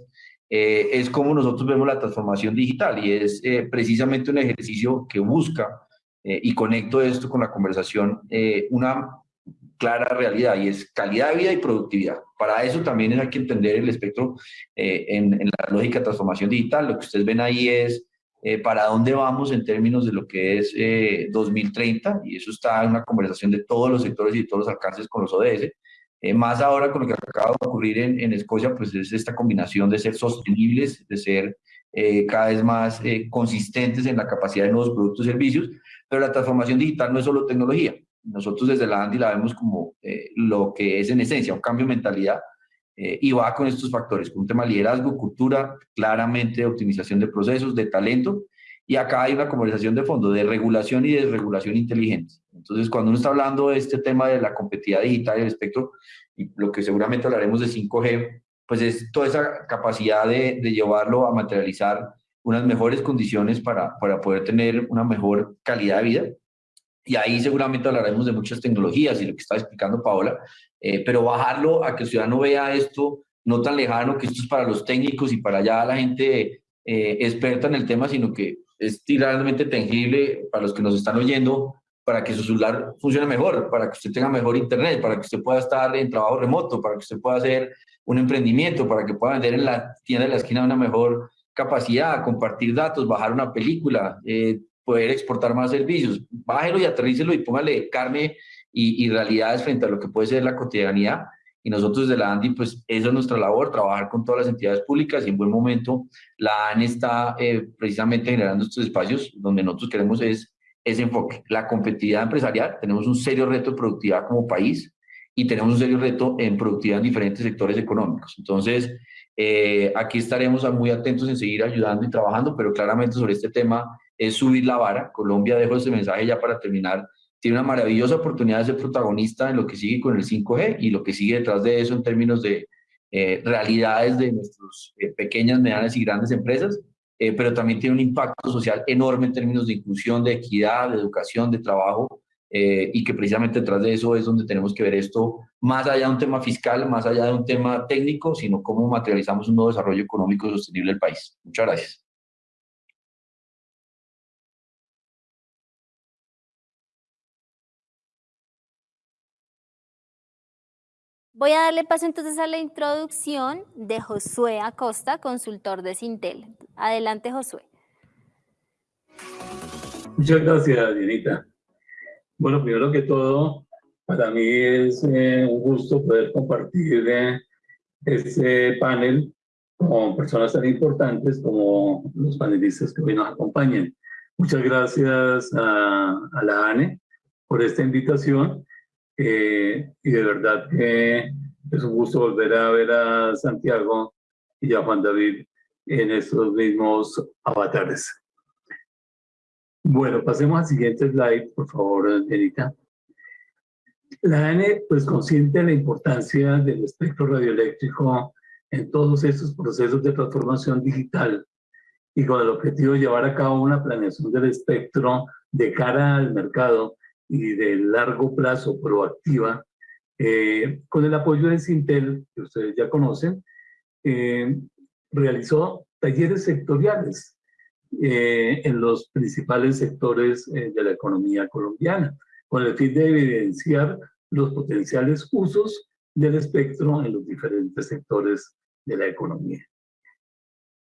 eh, es como nosotros vemos la transformación digital y es precisamente un ejercicio que busca, y conecto esto con la conversación, una clara realidad y es calidad de vida y productividad. Para eso también hay que entender el espectro en, en la lógica de transformación digital. Lo que ustedes ven ahí es eh, para dónde vamos en términos de lo que es 2030, eh, y eso está en una conversación de todos los sectores y de todos los alcances con los ODS. Eh, más ahora con lo que acaba de ocurrir en, en, Escocia, pues es esta combinación de ser sostenibles, de ser cada vez más consistentes en la capacidad de nuevos productos y servicios, pero la transformación digital no es solo tecnología. Nosotros desde la ANDI la vemos como lo que es en esencia un cambio de mentalidad eh, y va con estos factores, con un tema de liderazgo, cultura, claramente optimización de procesos, de talento, y acá hay una conversación de fondo de regulación y desregulación inteligente. Entonces, cuando uno está hablando de este tema de la competitividad digital y el espectro, y lo que seguramente hablaremos de 5G, pues es toda esa capacidad de, de llevarlo a materializar unas mejores condiciones para, para poder tener una mejor calidad de vida, y ahí seguramente hablaremos de muchas tecnologías y lo que estaba explicando Paola, eh, pero bajarlo a que el ciudadano vea esto no tan lejano, que esto es para los técnicos y para ya la gente eh, experta en el tema, sino que es realmente tangible para los que nos están oyendo, para que su celular funcione mejor, para que usted tenga mejor internet, para que usted pueda estar en trabajo remoto, para que usted pueda hacer un emprendimiento, para que pueda vender en la tienda de la esquina una mejor capacidad, compartir datos, bajar una película, eh, poder exportar más servicios. Bájelo y aterrícelo y póngale carne y, y, realidades frente a lo que puede ser la cotidianidad. Y nosotros desde la ANDI, pues esa es nuestra labor, trabajar con todas las entidades públicas y en buen momento la AN está eh, precisamente generando estos espacios donde nosotros queremos es ese enfoque. La competitividad empresarial, tenemos un serio reto de productividad como país y tenemos un serio reto en productividad en diferentes sectores económicos. Entonces, eh, aquí estaremos muy atentos en seguir ayudando y trabajando, pero claramente sobre este tema es subir la vara. Colombia, dejo ese mensaje ya para terminar, tiene una maravillosa oportunidad de ser protagonista en lo que sigue con el 5G y lo que sigue detrás de eso en términos de eh, realidades de nuestras eh, pequeñas, medianas y grandes empresas, eh, pero también tiene un impacto social enorme en términos de inclusión, de equidad, de educación, de trabajo, y que precisamente detrás de eso es donde tenemos que ver esto más allá de un tema fiscal, más allá de un tema técnico, sino cómo materializamos un nuevo desarrollo económico sostenible del país. Muchas gracias. Voy a darle paso entonces a la introducción de Josué Acosta, consultor de Sintel. Adelante, Josué. Muchas gracias, Dianita. Bueno, primero que todo, Para mí es eh, un gusto poder compartir eh, este panel con personas tan importantes como los panelistas que hoy nos acompañan. Muchas gracias a, la ANE por esta invitación eh, y de verdad que es un gusto volver a ver a Santiago y a Juan David en estos mismos avatares. Bueno, pasemos al siguiente slide, por favor, Erika. La ANE, pues, consciente de la importancia del espectro radioeléctrico en todos estos procesos de transformación digital y con el objetivo de llevar a cabo una planeación del espectro de cara al mercado y de largo plazo proactiva, eh, con el apoyo de Sintel, que ustedes ya conocen, eh, realizó talleres sectoriales eh, en los principales sectores de la economía colombiana, con el fin de evidenciar los potenciales usos del espectro en los diferentes sectores de la economía.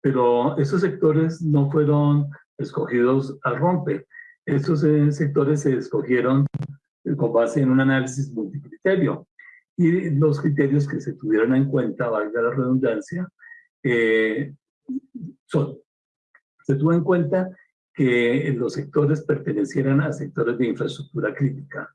Pero esos sectores no fueron escogidos al rompe. Esos eh, sectores se escogieron con base en un análisis multicriterio. Y los criterios que se tuvieron en cuenta, valga la redundancia, eh, son, se tuvo en cuenta que los sectores pertenecieran a sectores de infraestructura crítica,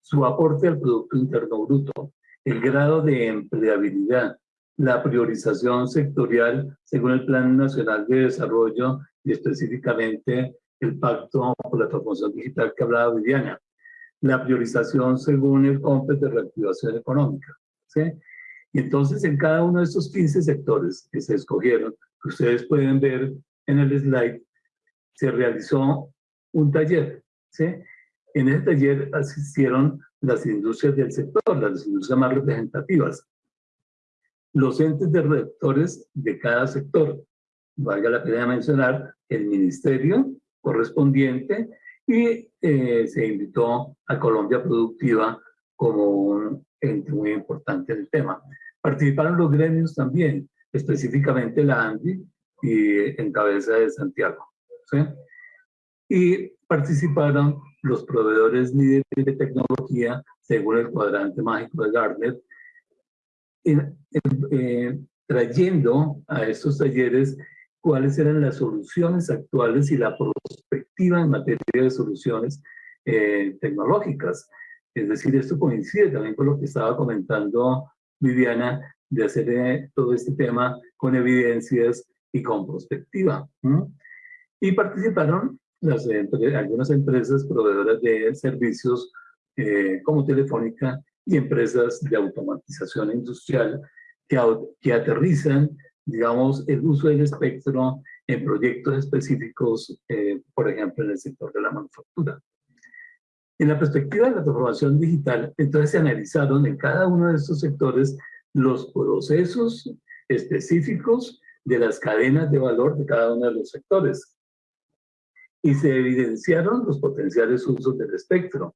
su aporte al Producto Interno Bruto, el grado de empleabilidad, la priorización sectorial según el Plan Nacional de Desarrollo y específicamente el Pacto por la Transformación Digital que hablaba Viviana, la priorización según el COMPES de reactivación económica. ¿sí? Y entonces en cada uno de estos 15 sectores que se escogieron, que ustedes pueden ver en el slide, se realizó un taller. ¿sí? En ese taller asistieron las industrias del sector, las industrias más representativas, los entes de rectores de cada sector. Valga la pena mencionar el ministerio correspondiente y eh, se invitó a Colombia Productiva como un ente muy importante del tema. Participaron los gremios también, específicamente la ANDI y en cabeza de Santiago. ¿sí? Y participaron los proveedores líderes de tecnología según el cuadrante mágico de Gartner, eh, trayendo a estos talleres cuáles eran las soluciones actuales y la perspectiva en materia de soluciones eh, tecnológicas. Es decir, esto coincide también con lo que estaba comentando Viviana, de hacer eh, todo este tema con evidencias y con perspectiva. Y participaron las, algunas empresas proveedoras de servicios eh, como Telefónica y empresas de automatización industrial que, que aterrizan, digamos, el uso del espectro en proyectos específicos, eh, por ejemplo, en el sector de la manufactura. En la perspectiva de la transformación digital, entonces se analizaron en cada uno de estos sectores los procesos específicos de las cadenas de valor de cada uno de los sectores y se evidenciaron los potenciales usos del espectro,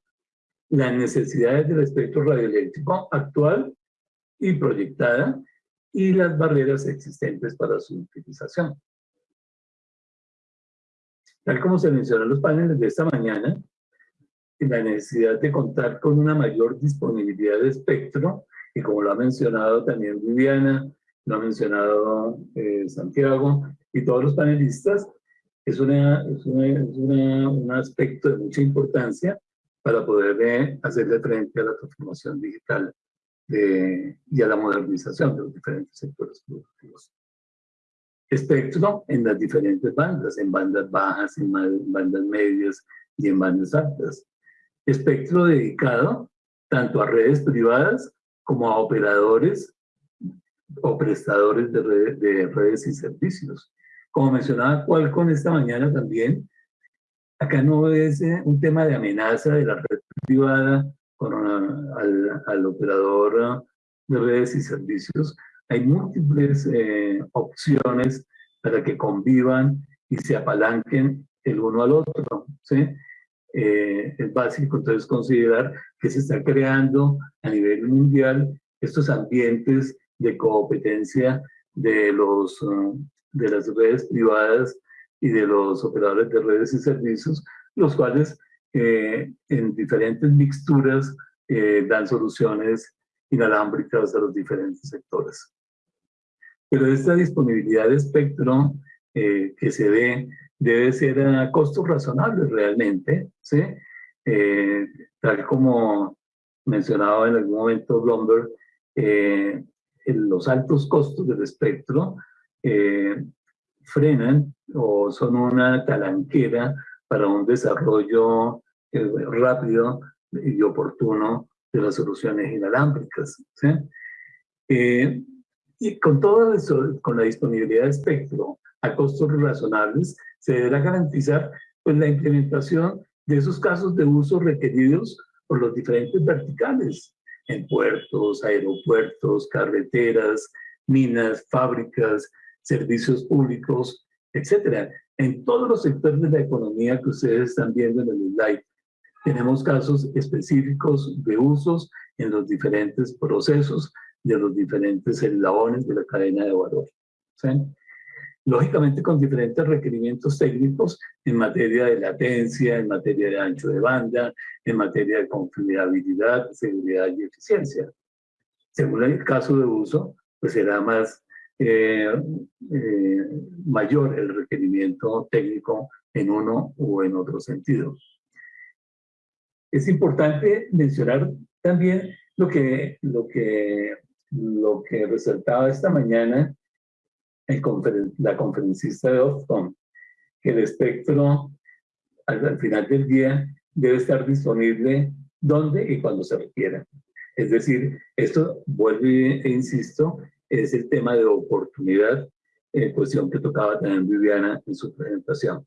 las necesidades del espectro radioeléctrico actual y proyectada y las barreras existentes para su utilización. Tal como se mencionó en los paneles de esta mañana, la necesidad de contar con una mayor disponibilidad de espectro, y como lo ha mencionado también Viviana, lo ha mencionado eh, Santiago y todos los panelistas, es, una, es, una, un aspecto de mucha importancia para poder eh, hacerle frente a la transformación digital de, y a la modernización de los diferentes sectores productivos. Espectro en las diferentes bandas, en bandas bajas, en bandas medias y en bandas altas. Espectro dedicado tanto a redes privadas como a operadores o prestadores de, de redes y servicios. Como mencionaba Qualcomm esta mañana también, acá no es eh, un tema de amenaza de la red privada con al, operador de redes y servicios. Hay múltiples eh, opciones para que convivan y se apalanquen el uno al otro. ¿sí? Eh, es básico entonces considerar que se están creando a nivel mundial estos ambientes de competencia de los de las redes privadas y de los operadores de redes y servicios, los cuales eh, en diferentes mixturas eh, dan soluciones inalámbricas a los diferentes sectores. Pero esta disponibilidad de espectro eh, que se dé debe ser a costos razonables realmente, ¿sí? Eh, tal como mencionaba en algún momento Bloomberg, eh, los altos costos del espectro frenan o son una talanquera para un desarrollo rápido y oportuno de las soluciones inalámbricas. ¿sí? y con todo eso, con la disponibilidad de espectro a costos razonables, se deberá garantizar pues, la implementación de esos casos de uso requeridos por los diferentes verticales, en puertos, aeropuertos, carreteras, minas, fábricas, servicios públicos, etcétera. En todos los sectores de la economía que ustedes están viendo en el slide, tenemos casos específicos de usos en los diferentes procesos de los diferentes eslabones de la cadena de valor. ¿sí? lógicamente con diferentes requerimientos técnicos en materia de latencia, en materia de ancho de banda, en materia de confiabilidad, seguridad y eficiencia. Según el caso de uso, pues será más eh, eh, mayor el requerimiento técnico en uno o en otro sentido. Es importante mencionar también lo que, lo que, lo que resaltaba esta mañana la conferencista de Ofcom, que el espectro al, final del día debe estar disponible donde y cuando se requiera. Es decir, esto, vuelve e insisto, es el tema de oportunidad, eh, cuestión que tocaba también Viviana en su presentación.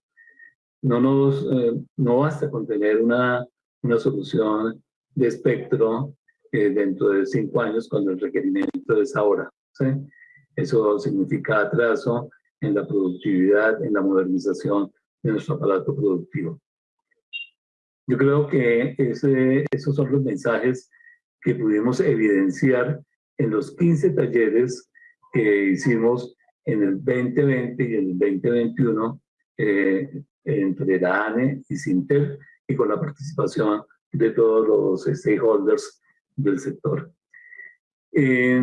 No, nos, eh, no basta con tener una, una solución de espectro eh, dentro de cinco años cuando el requerimiento es ahora. Eso significa atraso en la productividad, en la modernización de nuestro aparato productivo. Yo creo que esos son los mensajes que pudimos evidenciar en los 15 talleres que hicimos en el 2020 y el 2021 eh, entre la ANE y Sintel y con la participación de todos los stakeholders del sector. Eh,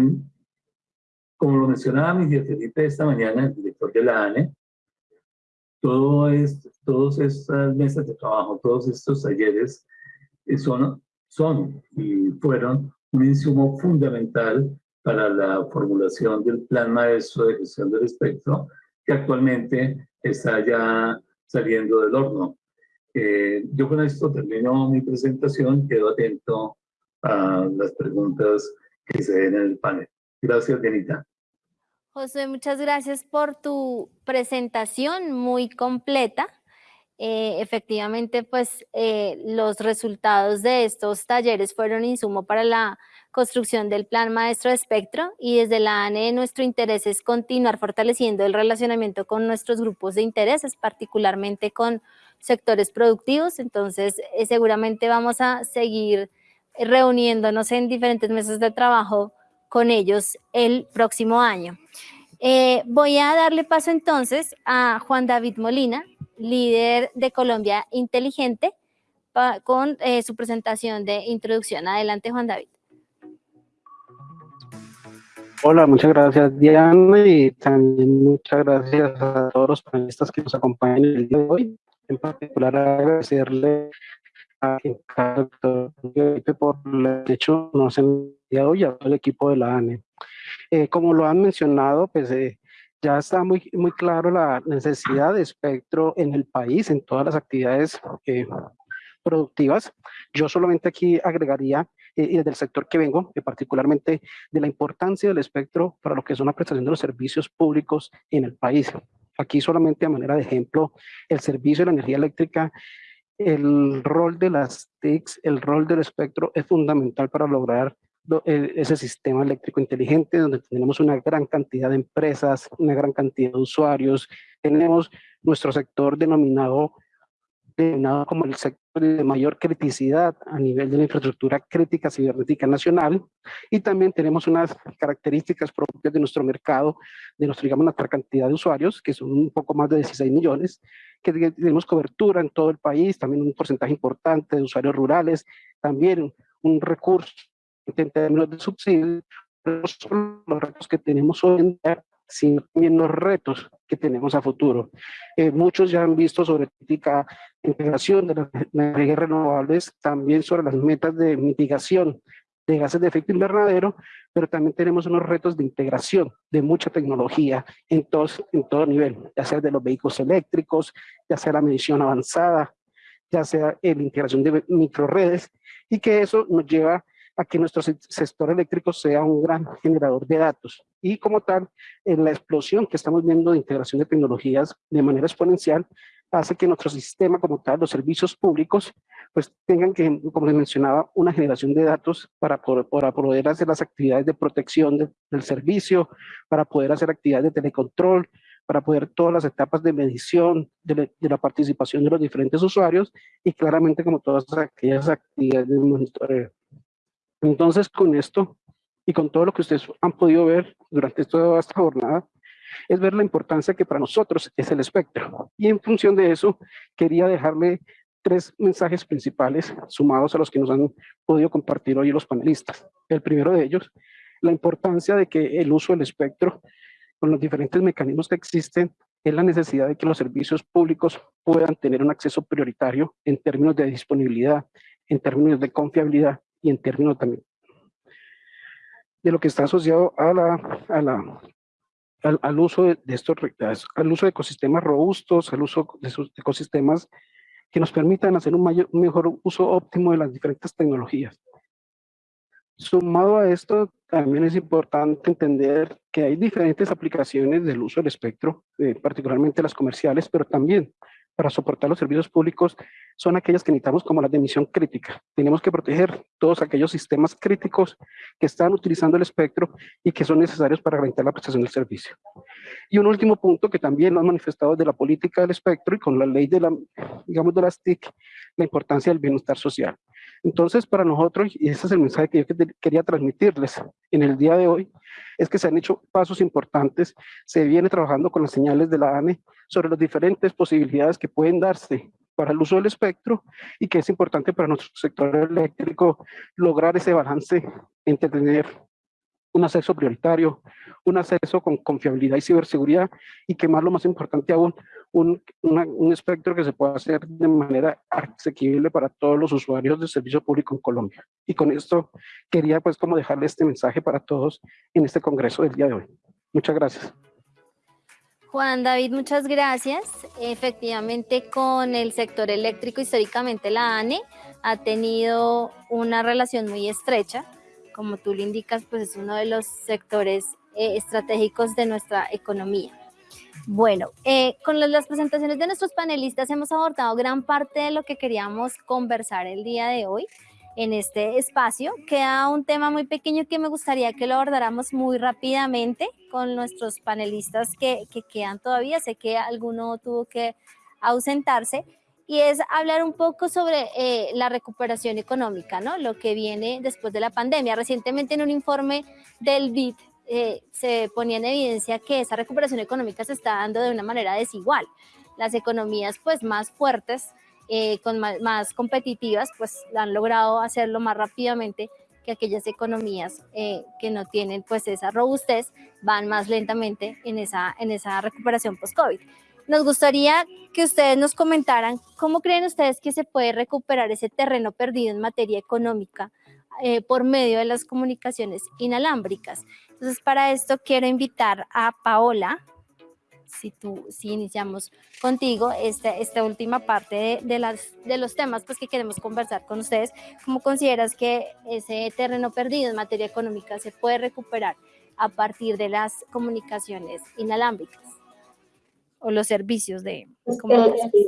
como lo mencionaba Miguel Felipe esta mañana, el director de la ANE, todo esto, todas estas mesas de trabajo, todos estos talleres eh, son, son y fueron un insumo fundamental para la formulación del Plan Maestro de Gestión del Espectro, que actualmente está ya saliendo del horno. Eh, yo con esto termino mi presentación, quedo atento a las preguntas que se den en el panel. Gracias, Dianita. José, muchas gracias por tu presentación muy completa. Eh, efectivamente, pues eh, los resultados de estos talleres fueron insumo para la construcción del Plan Maestro de Espectro y desde la ANE nuestro interés es continuar fortaleciendo el relacionamiento con nuestros grupos de intereses, particularmente con sectores productivos. Entonces, eh, seguramente vamos a seguir reuniéndonos en diferentes mesas de trabajo con ellos el próximo año. Eh, voy a darle paso entonces a Juan David Molina, líder de Colombia Inteligente, con eh, su presentación de introducción. Adelante, Juan David. Hola, muchas gracias Diana y también muchas gracias a todos los panelistas que nos acompañan el día de hoy. En particular agradecerle a por el hecho nos el día de hoy a todo el equipo de la ANE. Eh, como lo han mencionado, pues eh, ya está muy, muy claro la necesidad de espectro en el país, en todas las actividades eh, productivas. Yo solamente aquí agregaría, y desde el sector que vengo, particularmente de la importancia del espectro para lo que es una prestación de los servicios públicos en el país. Aquí solamente a manera de ejemplo, el servicio de la energía eléctrica el rol de las TICs, el rol del espectro es fundamental para lograr e, ese sistema eléctrico inteligente donde tenemos una gran cantidad de empresas, una gran cantidad de usuarios, tenemos nuestro sector denominado, denominado como el sector de mayor criticidad a nivel de la infraestructura crítica cibernética nacional. Y también tenemos unas características propias de nuestro mercado, de nuestra, digamos, nuestra cantidad de usuarios, que son un poco más de 16 millones, que tenemos cobertura en todo el país, también un porcentaje importante de usuarios rurales, también un recurso en términos de subsidio, los retos que tenemos hoy en día, sino también los retos que tenemos a futuro. Eh, muchos ya han visto sobre la integración de las energías renovables, también sobre las metas de mitigación de gases de efecto invernadero, pero también tenemos unos retos de integración de mucha tecnología en, en todo nivel, ya sea de los vehículos eléctricos, ya sea la medición avanzada, ya sea la integración de microredes, y que eso nos lleva a que nuestro sector eléctrico sea un gran generador de datos. Y como tal, en la explosión que estamos viendo de integración de tecnologías de manera exponencial, hace que nuestro sistema como tal, los servicios públicos, pues tengan que, como les mencionaba, una generación de datos para poder, para poder hacer las actividades de protección del servicio, para poder hacer actividades de telecontrol, para poder todas las etapas de medición de, de, la participación de los diferentes usuarios y claramente como todas aquellas actividades de monitoreo. Entonces, con esto y con todo lo que ustedes han podido ver durante toda esta jornada, es ver la importancia que para nosotros es el espectro. Y en función de eso, quería dejarle tres mensajes principales sumados a los que nos han podido compartir hoy los panelistas. El primero de ellos, la importancia de que el uso del espectro con los diferentes mecanismos que existen es la necesidad de que los servicios públicos puedan tener un acceso prioritario en términos de disponibilidad, en términos de confiabilidad y en términos también de lo que está asociado a la, a la, al, uso de, estos, al uso de ecosistemas robustos, al uso de sus ecosistemas que nos permitan hacer un, mayor, un mejor uso óptimo de las diferentes tecnologías. Sumado a esto, también es importante entender que hay diferentes aplicaciones del uso del espectro, eh, particularmente las comerciales, pero también para soportar los servicios públicos son aquellas que necesitamos como las de emisión crítica. Tenemos que proteger todos aquellos sistemas críticos que están utilizando el espectro y que son necesarios para garantizar la prestación del servicio. Y un último punto que también lo han manifestado de la política del espectro y con la ley de la, digamos, de las TIC, la importancia del bienestar social. Entonces, para nosotros, y ese es el mensaje que yo quería transmitirles en el día de hoy, es que se han hecho pasos importantes, se viene trabajando con las señales de la ANE sobre las diferentes posibilidades que pueden darse para el uso del espectro y que es importante para nuestro sector eléctrico lograr ese balance entre tener un acceso prioritario, un acceso con confiabilidad y ciberseguridad y que más lo más importante aún, un, un, espectro que se pueda hacer de manera asequible para todos los usuarios del servicio público en Colombia. Y con esto quería pues como dejarle este mensaje para todos en este congreso del día de hoy. Muchas gracias. Juan David, muchas gracias. Efectivamente, con el sector eléctrico, históricamente la ANE ha tenido una relación muy estrecha. Como tú le indicas, pues es uno de los sectores eh, estratégicos de nuestra economía. Bueno, eh, con las presentaciones de nuestros panelistas hemos abordado gran parte de lo que queríamos conversar el día de hoy en este espacio. Queda un tema muy pequeño que me gustaría que lo abordáramos muy rápidamente con nuestros panelistas que, que quedan todavía. Sé que alguno tuvo que ausentarse y es hablar un poco sobre eh, la recuperación económica, ¿no? Lo que viene después de la pandemia. Recientemente en un informe del BID eh, se ponía en evidencia que esa recuperación económica se está dando de una manera desigual. Las economías pues más fuertes, eh, con más, competitivas, pues han logrado hacerlo más rápidamente que aquellas economías eh, que no tienen pues esa robustez van más lentamente en esa, en esa recuperación post-COVID. Nos gustaría que ustedes nos comentaran cómo creen ustedes que se puede recuperar ese terreno perdido en materia económica por medio de las comunicaciones inalámbricas. Entonces, para esto quiero invitar a Paola, si, tú, si iniciamos contigo esta, esta última parte de, las, de los temas pues, que queremos conversar con ustedes. ¿Cómo consideras que ese terreno perdido en materia económica se puede recuperar a partir de las comunicaciones inalámbricas o los servicios de comunicación? Eh,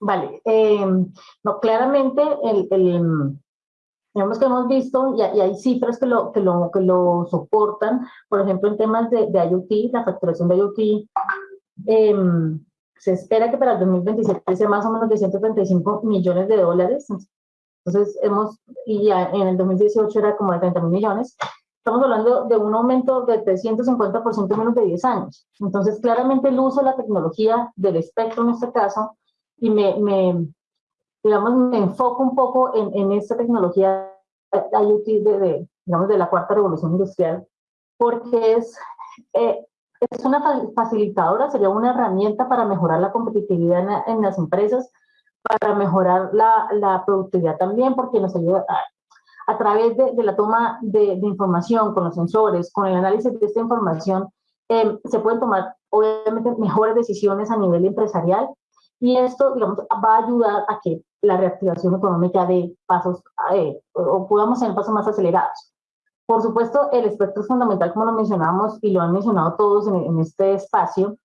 vale, eh, no, claramente el, el Digamos que hemos visto, y, hay cifras que lo, que, lo, que lo soportan, por ejemplo, en temas de, de IoT, la facturación de IoT, em, se espera que para el 2027 sea más o menos de 135 millones de dólares. Entonces, hemos, y ya en el 2018 era como de 30 mil millones. Estamos hablando de un aumento de 350% en menos de 10 años. Entonces, claramente el uso de la tecnología del espectro en este caso, y me, me digamos, me enfoco un poco en, en esta tecnología IoT de, digamos, de la cuarta revolución industrial, porque es, eh, es una facilitadora, sería una herramienta para mejorar la competitividad en, las empresas, para mejorar la, la, productividad también, porque nos ayuda a, a través de, de, la toma de, de, información con los sensores, con el análisis de esta información, eh, se pueden tomar obviamente mejores decisiones a nivel empresarial y esto, digamos, va a ayudar a que la reactivación económica de pasos, eh, o podamos tener pasos más acelerados. Por supuesto, el espectro es fundamental, como lo mencionamos y lo han mencionado todos en, en este espacio,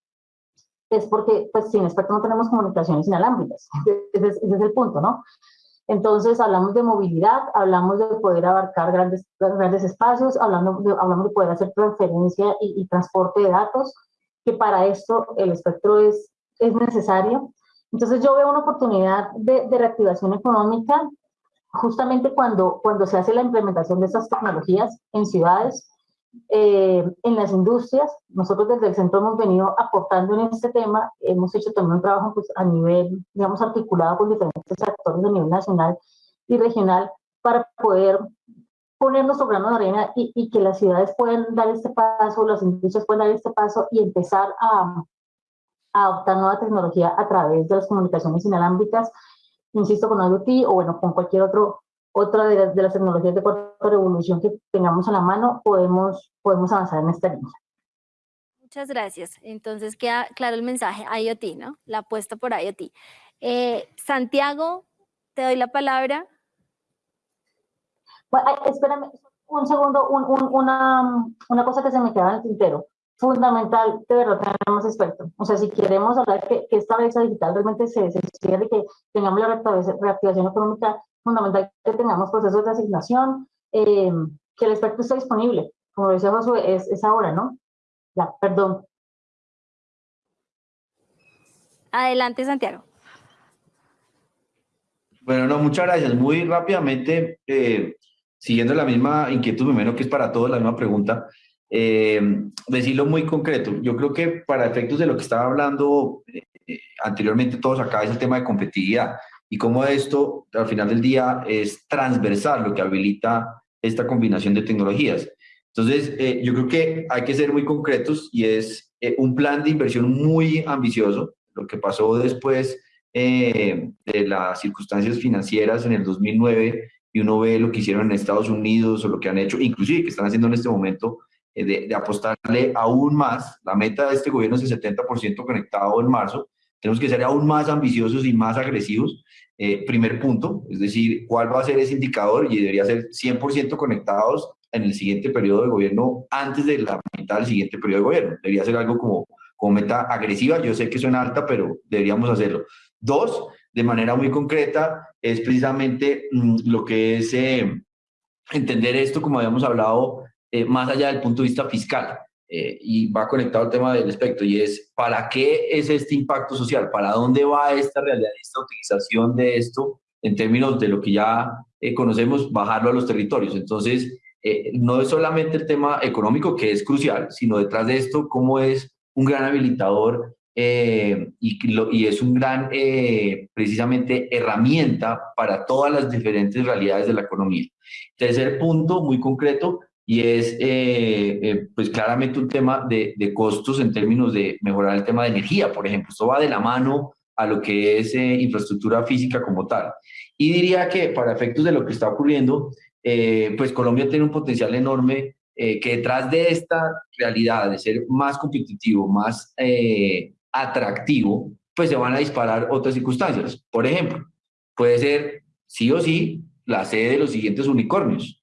es porque pues sin espectro no tenemos comunicaciones inalámbricas. Ese es, ese es el punto, ¿no? Entonces hablamos de movilidad, hablamos de poder abarcar grandes, grandes espacios, hablamos de, hablamos de poder hacer transferencia y, y transporte de datos, que para esto el espectro es, es necesario. Entonces yo veo una oportunidad de, de, reactivación económica justamente cuando, cuando se hace la implementación de estas tecnologías en ciudades, eh, en las industrias. Nosotros desde el centro hemos venido aportando en este tema, hemos hecho también un trabajo pues, a nivel, digamos, articulado con diferentes actores a nivel nacional y regional para poder poner nuestro grano de arena y, y, que las ciudades puedan dar este paso, las industrias puedan dar este paso y empezar a, adoptar nueva tecnología a través de las comunicaciones inalámbricas, insisto, con IoT o bueno, con cualquier otro otra de las, de las tecnologías de cuarta revolución que tengamos a la mano, podemos, podemos avanzar en esta línea. Muchas gracias. Entonces queda claro el mensaje IoT, ¿no? La apuesta por IoT. Eh, Santiago, te doy la palabra. Bueno, espérame un segundo, un, un, una, una cosa que se me queda en el tintero. Fundamental, de verdad, tenemos espectro. O sea, si queremos hablar que, que esta brecha digital realmente se, se cierre, que tengamos la reactivación económica fundamental que tengamos procesos de asignación, eh, que el espectro esté disponible. Como decía Josué, es, es ahora, ¿no? Ya, perdón. Adelante, Santiago. Bueno, no, muchas gracias. Muy rápidamente, eh, siguiendo la misma inquietud, menos que es para todos la misma pregunta, eh, decirlo muy concreto. Yo creo que para efectos de lo que estaba hablando eh, anteriormente todos acá es el tema de competitividad y cómo esto al final del día es transversal lo que habilita esta combinación de tecnologías. Entonces, eh, yo creo que hay que ser muy concretos y es eh, un plan de inversión muy ambicioso. Lo que pasó después eh, de las circunstancias financieras en el 2009 y uno ve lo que hicieron en Estados Unidos o lo que han hecho, inclusive que están haciendo en este momento, eh, de, de, apostarle aún más. La meta de este gobierno es el 70% conectado en marzo tenemos que ser aún más ambiciosos y más agresivos. Eh, primer punto, es decir, cuál va a ser ese indicador y debería ser 100% conectados en el siguiente periodo de gobierno antes de la mitad del siguiente periodo de gobierno. Debería ser algo como, como meta agresiva. Yo sé que suena alta, pero deberíamos hacerlo. Dos, de manera muy concreta, es precisamente mmm, lo que es eh, entender esto, como habíamos hablado, eh, más allá del punto de vista fiscal eh, y va conectado al tema del espectro, y es, ¿para qué es este impacto social? ¿Para dónde va esta realidad, esta utilización de esto en términos de lo que ya eh, conocemos, bajarlo a los territorios? Entonces, no es solamente el tema económico, que es crucial, sino detrás de esto, cómo es un gran habilitador y, es un gran, precisamente, herramienta para todas las diferentes realidades de la economía. Tercer punto, muy concreto, y es eh, eh, pues claramente un tema de, de, costos en términos de mejorar el tema de energía, por ejemplo. Esto va de la mano a lo que es eh, infraestructura física como tal. Y diría que para efectos de lo que está ocurriendo, eh, pues Colombia tiene un potencial enorme eh, que detrás de esta realidad de ser más competitivo, más atractivo, pues se van a disparar otras circunstancias. Por ejemplo, puede ser sí o sí la sede de los siguientes unicornios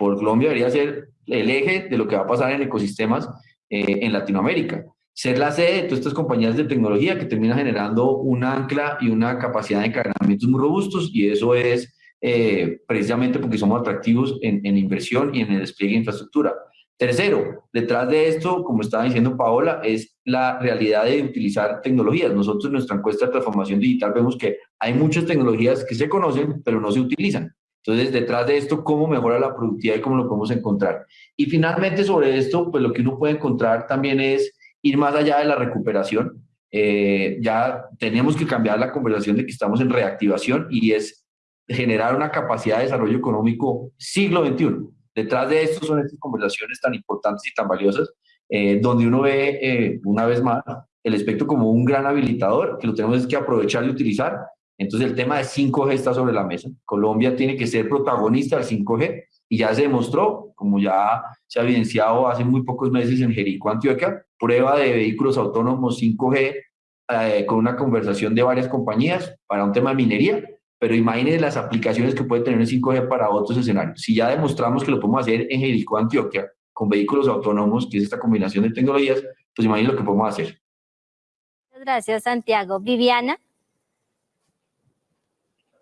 por Colombia debería ser el eje de lo que va a pasar en ecosistemas eh, en Latinoamérica. Ser la sede de todas estas compañías de tecnología que termina generando un ancla y una capacidad de encadenamientos muy robustos y eso es eh, precisamente porque somos atractivos en, en inversión y en el despliegue de infraestructura. Tercero, detrás de esto, como estaba diciendo Paola, es la realidad de utilizar tecnologías. Nosotros en nuestra encuesta de transformación digital vemos que hay muchas tecnologías que se conocen, pero no se utilizan. Entonces, detrás de esto, ¿cómo mejora la productividad y cómo lo podemos encontrar? Y finalmente, sobre esto, pues lo que uno puede encontrar también es ir más allá de la recuperación. eh, ya tenemos que cambiar la conversación de que estamos en reactivación y es generar una capacidad de desarrollo económico siglo XXI. Detrás de esto son estas conversaciones tan importantes y tan valiosas, eh, donde uno ve, eh, una vez más, el espectro como un gran habilitador que lo tenemos que aprovechar y utilizar. Entonces el tema de 5G está sobre la mesa. Colombia tiene que ser protagonista del 5G y ya se demostró, como ya se ha evidenciado hace muy pocos meses en Jericó, Antioquia, prueba de vehículos autónomos 5G eh, con una conversación de varias compañías para un tema de minería, pero imagínense las aplicaciones que puede tener el 5G para otros escenarios. Si ya demostramos que lo podemos hacer en Jericó, Antioquia, con vehículos autónomos, que es esta combinación de tecnologías, pues imagínense lo que podemos hacer. Gracias, Santiago. Viviana.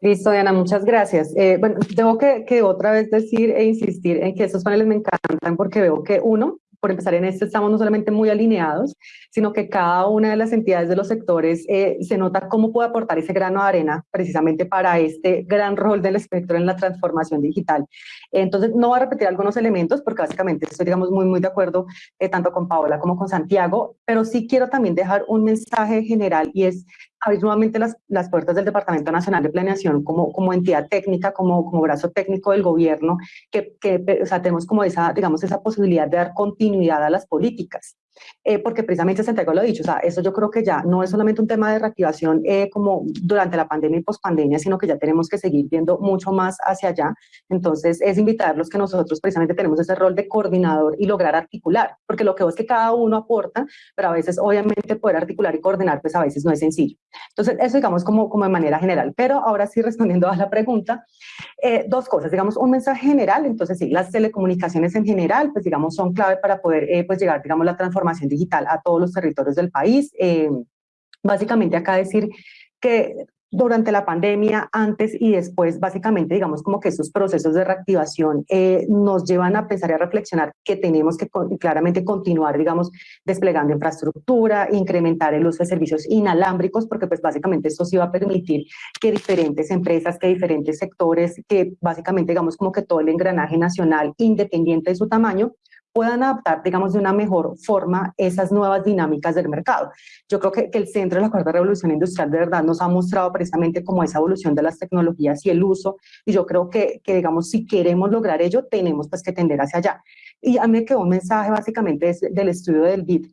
Listo, Diana, muchas gracias. Eh, bueno, tengo que, que, otra vez decir e insistir en que estos paneles me encantan porque veo que uno, por empezar en esto, estamos no solamente muy alineados, sino que cada una de las entidades de los sectores eh, se nota cómo puede aportar ese grano de arena precisamente para este gran rol del espectro en la transformación digital. Entonces, no voy a repetir algunos elementos porque básicamente estoy, digamos, muy, muy de acuerdo eh, tanto con Paola como con Santiago, pero sí quiero también dejar un mensaje general y es abrir nuevamente las, las puertas del Departamento Nacional de Planeación como, como entidad técnica, como, como brazo técnico del gobierno, que, que tenemos como esa, digamos, esa posibilidad de dar continuidad a las políticas. Eh, porque precisamente Santiago lo ha dicho, o sea, eso yo creo que ya no es solamente un tema de reactivación eh, como durante la pandemia y pospandemia, sino que ya tenemos que seguir viendo mucho más hacia allá. Entonces, es invitarlos que nosotros precisamente tenemos ese rol de coordinador y lograr articular, porque lo que es que cada uno aporta, pero a veces obviamente poder articular y coordinar, pues a veces no es sencillo. Entonces, eso digamos como, como de manera general. Pero ahora sí, respondiendo a la pregunta, eh, dos cosas, digamos, un mensaje general, entonces sí, las telecomunicaciones en general, pues digamos, son clave para poder eh, pues llegar, digamos, la transformación digital a todos los territorios del país. Eh, básicamente acá decir que durante la pandemia, antes y después, básicamente, digamos como que esos procesos de reactivación eh, nos llevan a pensar y a reflexionar que tenemos que claramente continuar, digamos, desplegando infraestructura, incrementar el uso de servicios inalámbricos, porque pues básicamente esto sí va a permitir que diferentes empresas, que diferentes sectores, que básicamente, digamos, como que todo el engranaje nacional, independiente de su tamaño, puedan adaptar, digamos, de una mejor forma esas nuevas dinámicas del mercado. Yo creo que, que, el centro de la cuarta revolución industrial de verdad nos ha mostrado precisamente como esa evolución de las tecnologías y el uso, y yo creo que, que digamos, si queremos lograr ello, tenemos pues que tender hacia allá. Y a mí me quedó un mensaje básicamente del estudio del BID,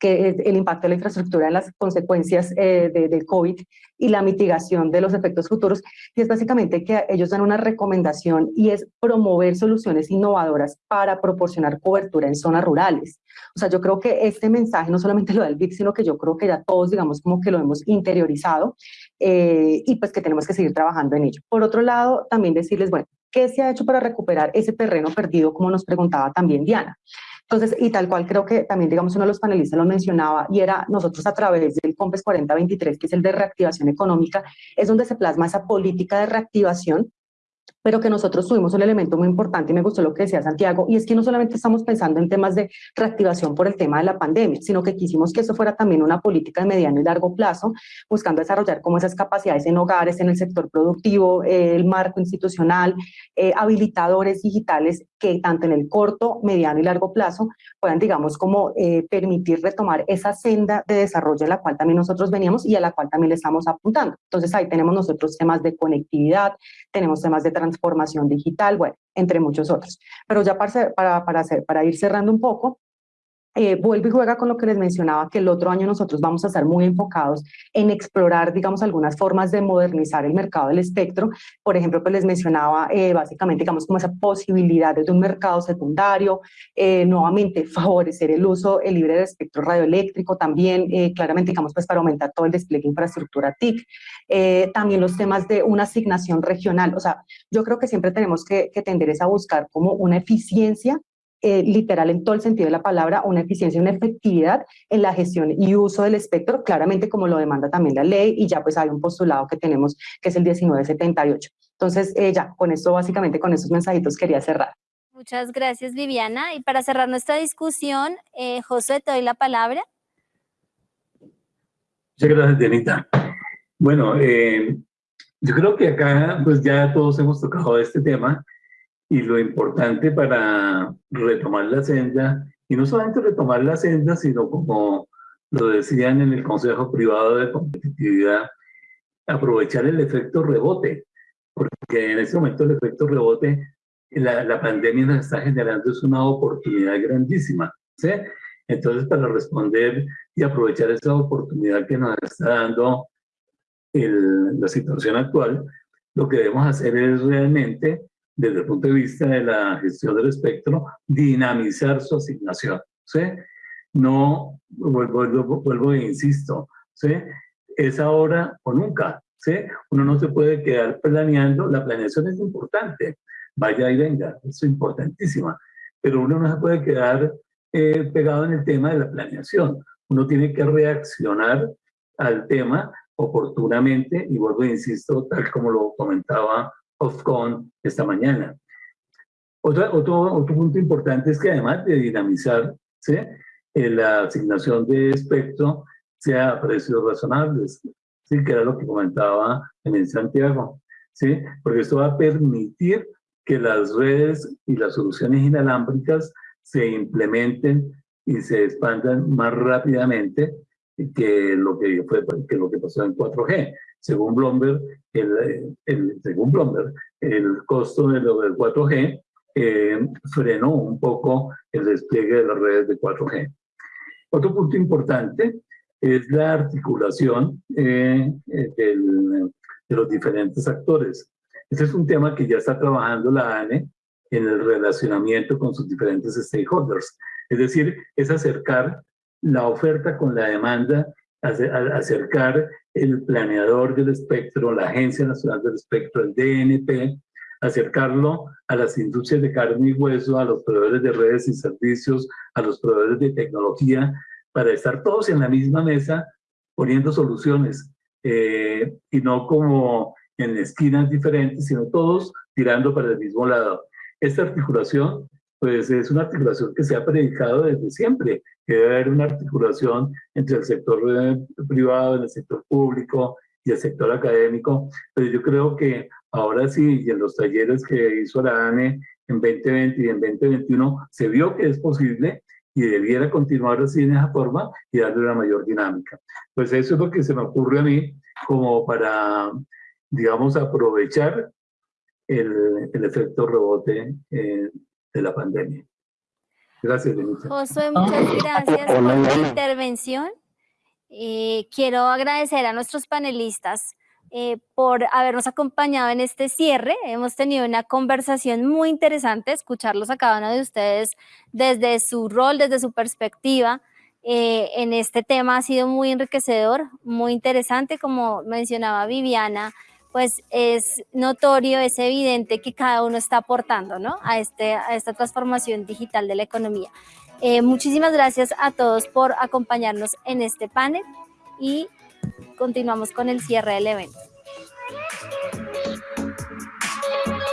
que el impacto de la infraestructura en las consecuencias eh, de, del COVID y la mitigación de los efectos futuros, y es básicamente que ellos dan una recomendación y es promover soluciones innovadoras para proporcionar cobertura en zonas rurales. O sea, yo creo que este mensaje no solamente lo da el BIC, sino que yo creo que ya todos, digamos, como que lo hemos interiorizado eh, y pues que tenemos que seguir trabajando en ello. Por otro lado, también decirles, bueno, ¿qué se ha hecho para recuperar ese terreno perdido, como nos preguntaba también Diana? Entonces, y tal cual creo que también, digamos, uno de los panelistas lo mencionaba, y era nosotros a través del COMPES 4023, que es el de reactivación económica, es donde se plasma esa política de reactivación pero que nosotros tuvimos un elemento muy importante y me gustó lo que decía Santiago, y es que no solamente estamos pensando en temas de reactivación por el tema de la pandemia, sino que quisimos que eso fuera también una política de mediano y largo plazo, buscando desarrollar como esas capacidades en hogares, en el sector productivo, eh, el marco institucional, eh, habilitadores digitales que tanto en el corto, mediano y largo plazo puedan, digamos, como eh, permitir retomar esa senda de desarrollo a la cual también nosotros veníamos y a la cual también le estamos apuntando. Entonces ahí tenemos nosotros temas de conectividad, tenemos temas de transformación digital, bueno, entre muchos otros. Pero ya para, para, para, hacer, para ir cerrando un poco, eh, vuelve y juega con lo que les mencionaba, que el otro año nosotros vamos a estar muy enfocados en explorar, digamos, algunas formas de modernizar el mercado del espectro. Por ejemplo, pues les mencionaba eh, básicamente, digamos, como esa posibilidad de un mercado secundario, eh, nuevamente favorecer el uso el libre del espectro radioeléctrico, también eh, claramente, digamos, pues para aumentar todo el despliegue de infraestructura TIC. Eh, también los temas de una asignación regional. O sea, yo creo que siempre tenemos que, que tender a buscar como una eficiencia eh, literal en todo el sentido de la palabra, una eficiencia y una efectividad en la gestión y uso del espectro, claramente como lo demanda también la ley, y ya pues hay un postulado que tenemos que es el 1978. Entonces, eh, ya, con esto básicamente, con esos mensajitos quería cerrar. Muchas gracias, Viviana. Y para cerrar nuestra discusión, eh, José, te doy la palabra. Muchas gracias, Dianita. Bueno, eh, yo creo que acá pues ya todos hemos tocado este tema y lo importante para retomar la senda, y no solamente retomar la senda, sino como lo decían en el Consejo Privado de Competitividad, aprovechar el efecto rebote, porque en este momento el efecto rebote, la, la pandemia nos está generando es una oportunidad grandísima, ¿sí? Entonces, para responder y aprovechar esa oportunidad que nos está dando el, la situación actual, lo que debemos hacer es realmente, desde el punto de vista de la gestión del espectro, dinamizar su asignación, ¿sí? No, vuelvo, vuelvo, e insisto, ¿sí? Es ahora o nunca, ¿sí? Uno no se puede quedar planeando, la planeación es importante, vaya y venga, es importantísima, pero uno no se puede quedar eh, pegado en el tema de la planeación. Uno tiene que reaccionar al tema oportunamente y vuelvo e insisto, tal como lo comentaba Ofcon esta mañana. Otra, otro, otro punto importante es que además de dinamizar. Eh, la asignación de espectro sea a precios razonables, ¿sí? que era lo que comentaba en Santiago, ¿sí? porque esto va a permitir que las redes y las soluciones inalámbricas se implementen y se expandan más rápidamente que lo que, fue, que lo que pasó en 4G. Según Bloomberg, el, el según Bloomberg, el costo de lo del 4G eh, frenó un poco el despliegue de las redes de 4G. Otro punto importante es la articulación eh, eh, del, de los diferentes actores. Este es un tema que ya está trabajando la ANE en el relacionamiento con sus diferentes stakeholders. Es decir, es acercar la oferta con la demanda, acercar el planeador del espectro, la Agencia Nacional del Espectro, el DNP, acercarlo a las industrias de carne y hueso, a los proveedores de redes y servicios, a los proveedores de tecnología, para estar todos en la misma mesa poniendo soluciones eh, y no como en esquinas diferentes, sino todos tirando para el mismo lado. Esta articulación, pues es una articulación que se ha predicado desde siempre, que debe haber una articulación entre el sector eh, privado, el sector público y el sector académico, pero yo creo que ahora sí, y en los talleres que hizo la ANE en 2020 y en 2021, se vio que es posible y debiera continuar así en esa forma y darle una mayor dinámica. Pues eso es lo que se me ocurre a mí como para, digamos, aprovechar el, efecto rebote eh, de la pandemia. Gracias, Denise. Josué, muchas gracias por tu intervención. Eh, quiero agradecer a nuestros panelistas eh, por habernos acompañado en este cierre. Hemos tenido una conversación muy interesante, escucharlos a cada uno de ustedes desde su rol, desde su perspectiva. Eh, en este tema ha sido muy enriquecedor, muy interesante, como mencionaba Viviana, pues es notorio, es evidente que cada uno está aportando ¿no? a, este, esta transformación digital de la economía. Eh, muchísimas gracias a todos por acompañarnos en este panel y continuamos con el cierre del evento.